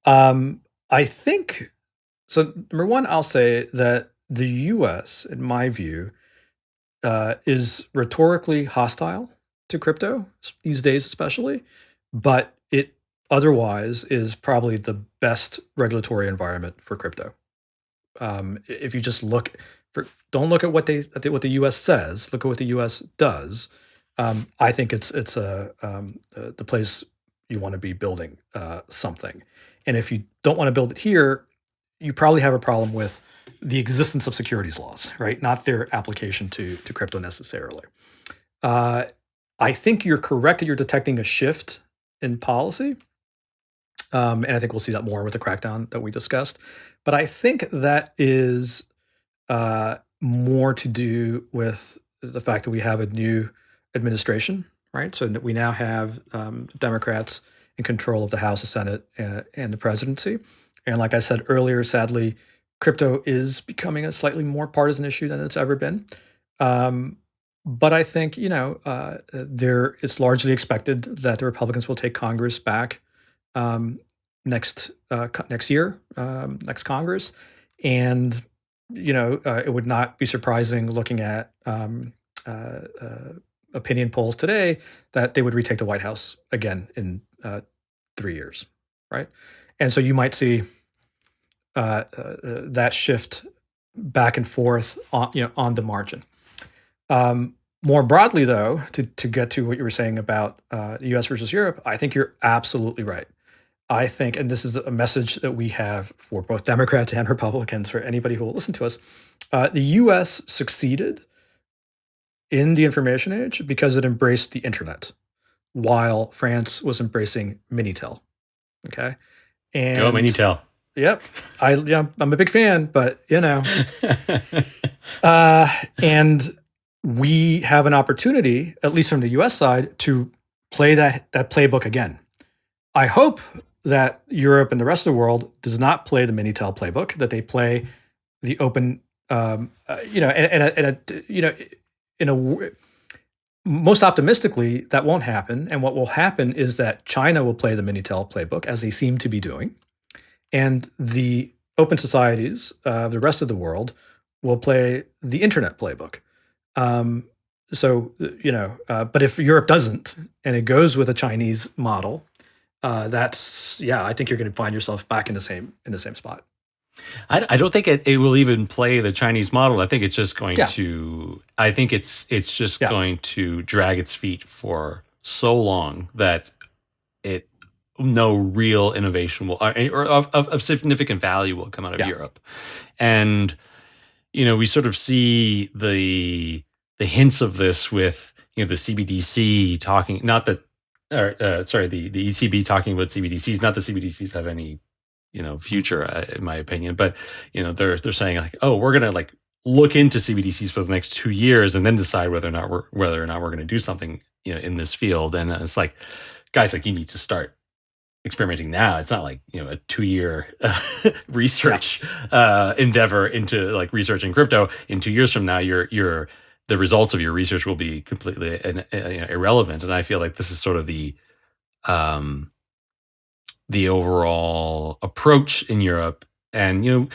um, I think so. Number one, I'll say that the U.S., in my view, uh, is rhetorically hostile to crypto these days, especially, but it otherwise is probably the best regulatory environment for crypto. Um, if you just look for, don't look at what they what the U.S. says. Look at what the U.S. does. Um, I think it's it's a um, uh, the place you want to be building uh, something. And if you don't want to build it here, you probably have a problem with the existence of securities laws, right? Not their application to to crypto necessarily. Uh, I think you're correct that you're detecting a shift in policy. Um, and I think we'll see that more with the crackdown that we discussed. But I think that is uh, more to do with the fact that we have a new administration, right? So we now have um, Democrats in control of the House, the Senate, and, uh, and the presidency. And like I said earlier, sadly, crypto is becoming a slightly more partisan issue than it's ever been. Um, but I think you know uh, there it's largely expected that the Republicans will take Congress back um, next uh, next year, um, next Congress, and you know uh, it would not be surprising looking at um, uh, uh, opinion polls today that they would retake the White House again in uh, three years, right? And so you might see uh, that shift back and forth on you know on the margin. Um, more broadly, though, to to get to what you were saying about the U.S. versus Europe, I think you're absolutely right. I think, and this is a message that we have for both Democrats and Republicans, for anybody who will listen to us, uh, the U.S. succeeded in the information age because it embraced the internet while France was embracing Minitel. Okay. And Go Minitel. Yep. I yeah, I'm a big fan, but you know. uh, and we have an opportunity, at least from the US side, to play that that playbook again. I hope that Europe and the rest of the world does not play the Minitel playbook, that they play the open um, uh, you know, and, and, a, and a, you know, in a most optimistically, that won't happen. And what will happen is that China will play the Minitel playbook, as they seem to be doing, and the open societies of uh, the rest of the world will play the internet playbook. Um, so you know, uh, but if Europe doesn't, and it goes with a Chinese model, uh, that's yeah, I think you're going to find yourself back in the same in the same spot. I, I don't think it, it will even play the Chinese model. I think it's just going yeah. to. I think it's it's just yeah. going to drag its feet for so long that it no real innovation will or of, of, of significant value will come out of yeah. Europe, and you know we sort of see the the hints of this with you know the CBDC talking not that or uh, sorry the the ECB talking about CBDCs not the CBDCs have any you know future uh, in my opinion but you know they're they're saying like oh we're gonna like look into cbdc's for the next two years and then decide whether or not we're whether or not we're going to do something you know in this field. And it's like guys like you need to start experimenting now. It's not like you know a two year uh, research yeah. uh, endeavor into like researching crypto. In two years from now you're you're the results of your research will be completely uh, irrelevant. And i feel like this is sort of the um the overall approach in Europe. And you know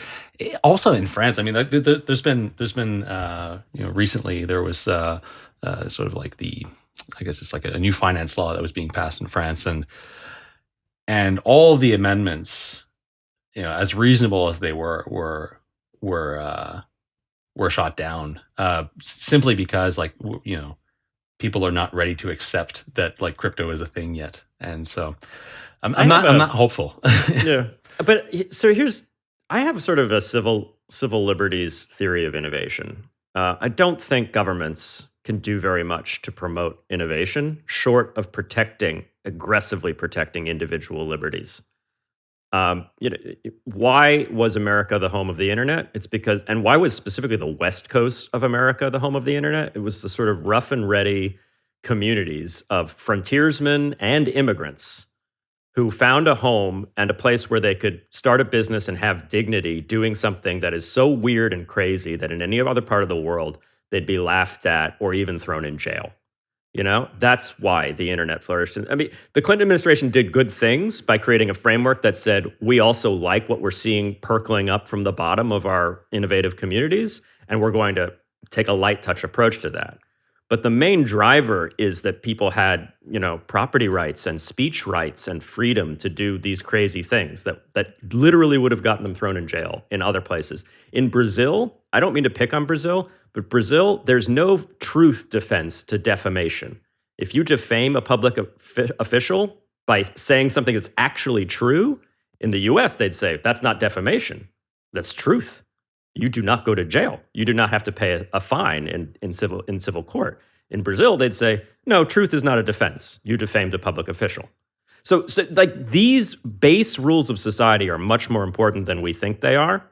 also in France I mean there's been there's been uh, you know recently there was uh, uh, sort of like the I guess it's like a, new finance law that was being passed in France. And and all the amendments you know as reasonable as they were were were uh, were shot down uh, simply because like you know people are not ready to accept that like crypto is a thing yet and so I'm, I'm not. i am not hopeful. yeah, but so here's. I have sort of a civil civil liberties theory of innovation. Uh, I don't think governments can do very much to promote innovation, short of protecting, aggressively protecting individual liberties. Um, you know, why was America the home of the internet? It's because, and why was specifically the West Coast of America the home of the internet? It was the sort of rough and ready communities of frontiersmen and immigrants who found a home and a place where they could start a business and have dignity doing something that is so weird and crazy that in any other part of the world they'd be laughed at or even thrown in jail. You know, that's why the internet flourished. I mean, the Clinton administration did good things by creating a framework that said we also like what we're seeing percolating up from the bottom of our innovative communities, and we're going to take a light touch approach to that. But the main driver is that people had, you know, property rights and speech rights and freedom to do these crazy things that that literally would have gotten them thrown in jail in other places. In Brazil, I don't mean to pick on Brazil, but Brazil, there's no truth defense to defamation. If you defame a public official by saying something that's actually true, in the US, they'd say, that's not defamation, that's truth. You do not go to jail. You do not have to pay a, a fine in, in, civil, in civil court. In Brazil, they'd say, no, truth is not a defense. You defamed a public official. So, so, like these base rules of society are much more important than we think they are.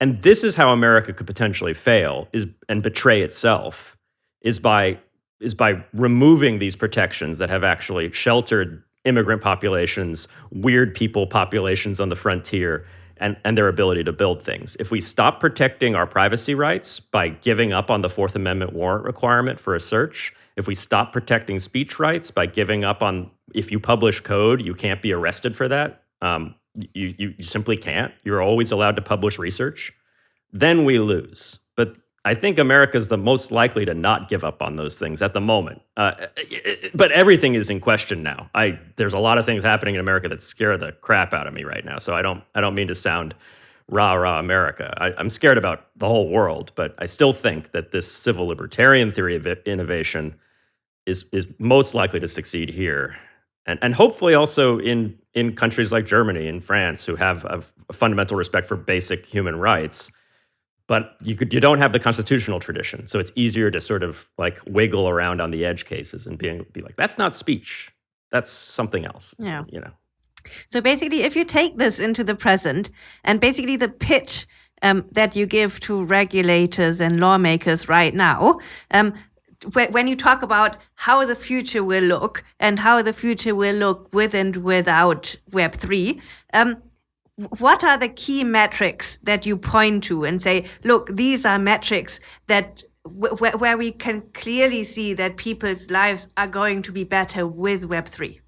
And this is how America could potentially fail is and betray itself is by is by removing these protections that have actually sheltered immigrant populations, weird people populations on the frontier, and, and their ability to build things. If we stop protecting our privacy rights by giving up on the Fourth Amendment warrant requirement for a search, if we stop protecting speech rights by giving up on if you publish code, you can't be arrested for that. Um, you, you, you simply can't. You're always allowed to publish research. Then we lose. I think America is the most likely to not give up on those things at the moment. Uh, but everything is in question now. I there's a lot of things happening in America that scare the crap out of me right now. So I don't I don't mean to sound rah rah America. I, am scared about the whole world, but I still think that this civil libertarian theory of innovation is is most likely to succeed here and and hopefully also in in countries like Germany and France who have a fundamental respect for basic human rights. But you could you don't have the constitutional tradition, so it's easier to sort of like wiggle around on the edge cases and being be like that's not speech, that's something else. Yeah, so, you know. So basically, if you take this into the present, and basically the pitch um, that you give to regulators and lawmakers right now, um, when you talk about how the future will look and how the future will look with and without Web3, um, what are the key metrics that you point to and say, look, these are metrics that where we can clearly see that people's lives are going to be better with Web3?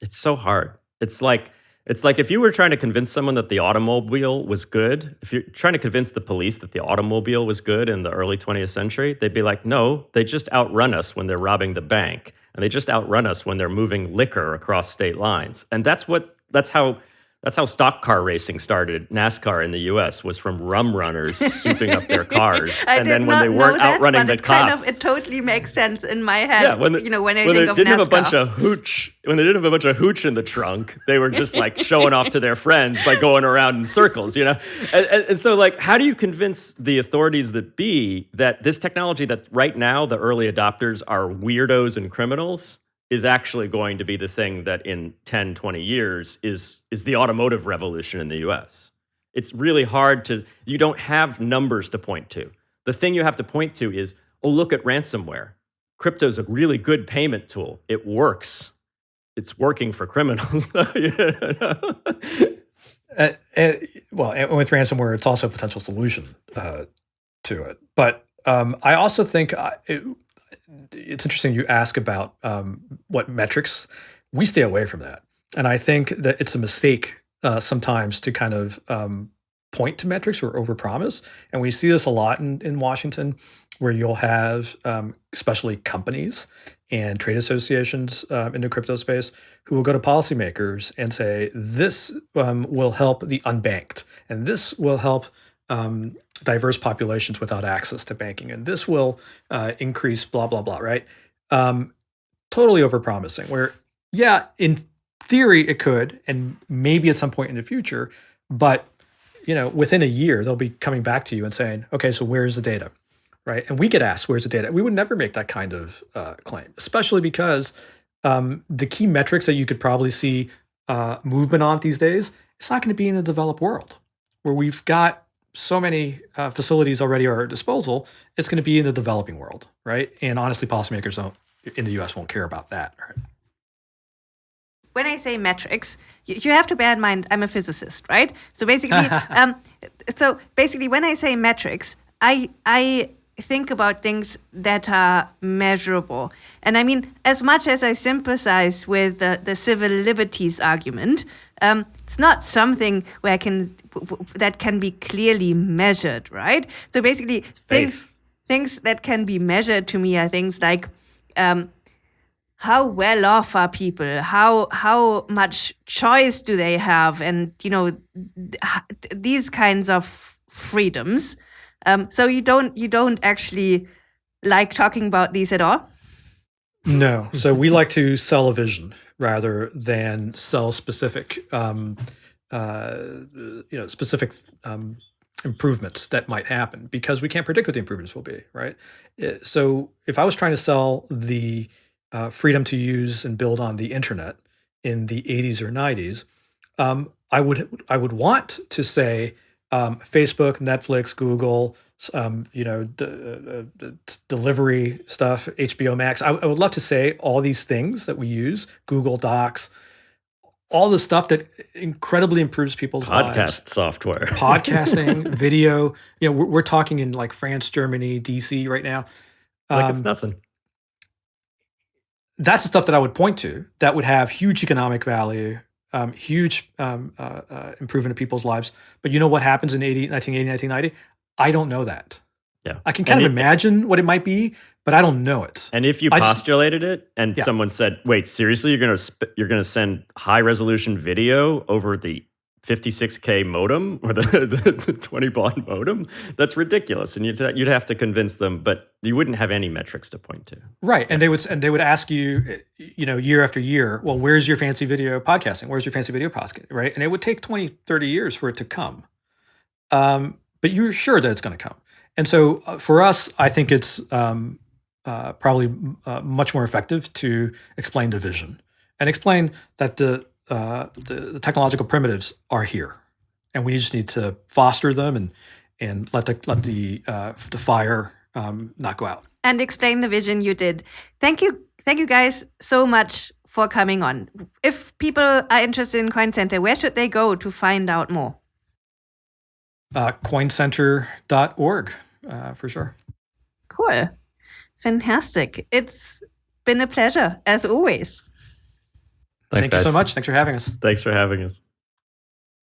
It's so hard. It's like it's like if you were trying to convince someone that the automobile was good, if you're trying to convince the police that the automobile was good in the early 20th century, they'd be like, no, they just outrun us when they're robbing the bank. And they just outrun us when they're moving liquor across state lines. And that's what that's how that's how stock car racing started. NASCAR in the U.S. was from rum runners souping up their cars, and then when they weren't that, outrunning the it cops, kind of, it totally makes sense in my head. Yeah, when the, you know when I when think they of didn't NASCAR. have a bunch of hooch, when they didn't have a bunch of hooch in the trunk, they were just like showing off to their friends by going around in circles, you know. And, and, and so, like, how do you convince the authorities that be that this technology that right now the early adopters are weirdos and criminals? Is actually going to be the thing that in 10, 20 years is, is the automotive revolution in the US. It's really hard to, you don't have numbers to point to. The thing you have to point to is, oh, look at ransomware. Crypto's a really good payment tool. It works. It's working for criminals. uh, and, well, and with ransomware, it's also a potential solution uh, to it. But um, I also think uh, it, it's interesting you ask about um, what metrics. We stay away from that, and I think that it's a mistake uh, sometimes to kind of um, point to metrics or overpromise. And we see this a lot in, in Washington, where you'll have um, especially companies and trade associations uh, in the crypto space who will go to policymakers and say, this um, will help the unbanked, and this will help um, diverse populations without access to banking, and this will uh, increase blah blah blah. Right? Um, totally overpromising. Where yeah, in theory it could, and maybe at some point in the future, but you know, within a year they'll be coming back to you and saying, okay, so where's the data? right? And we get asked, "Where's the data?" We would never make that kind of uh, claim, especially because um, the key metrics that you could probably see uh, movement on these days, it's not going to be in the developed world where we've got so many uh, facilities already are at disposal. It's going to be in the developing world, right? And honestly, policymakers don't in the U.S. won't care about that. Right? When I say metrics, you, you, have to bear in mind I'm a physicist, right? So basically, um, so basically, when I say metrics, I I think about things that are measurable. And I mean, as much as I sympathize with the, the civil liberties argument, um, it's not something where I can that can be clearly measured, right? So basically, things things that can be measured to me are things like um, how well off are people how how much choice do they have and you know th these kinds of freedoms um, so you don't you don't actually like talking about these at all? No. So we like to sell a vision rather than sell specific, um, uh, you know, specific um, improvements that might happen because we can't predict what the improvements will be, right? Uh, so if I was trying to sell the uh, freedom to use and build on the internet in the 80s or 90s, um, I would I would want to say um, Facebook, Netflix, Google, um, you know, uh, uh, delivery stuff, HBO Max. I, I, would love to say all these things that we use, Google Docs, all the stuff that incredibly improves people's podcast lives. software, podcasting, video. You know, we're, we're, talking in like France, Germany, DC right now. Like um, it's nothing. That's the stuff that I would point to that would have huge economic value um, huge um, uh, uh, improvement in people's lives. But you know what happens in 80, 1980, 1990? I don't know that. Yeah. I can kind and of it, imagine what it might be, but I don't know it. And if you I postulated just, it and yeah. someone said, "Wait, seriously, you're going to you're going to send high resolution video over the 56k modem or the, the, the 20 baud modem? That's ridiculous and you'd, you'd have to convince them but you wouldn't have any metrics to point to. Right and they would and they would ask you you know year after year well where's your fancy video podcasting? Where's your fancy video podcasting right and it would take 20 30 years for it to come. Um, but you're sure that it's going to come. And so uh, for us i think it's um, uh, probably uh, much more effective to explain the vision and explain that the uh, the, the, technological primitives are here, and we just need to foster them and and let the let the uh, the fire um, not go out. And explain the vision you did. Thank you, thank you guys so much for coming on. If people are interested in Coin Center, where should they go to find out more? Uh, coincenter.org, uh, for sure. Cool. Fantastic. It's been a pleasure, as always. Thanks, Thank guys. you so much. Thanks for having us. Thanks for having us.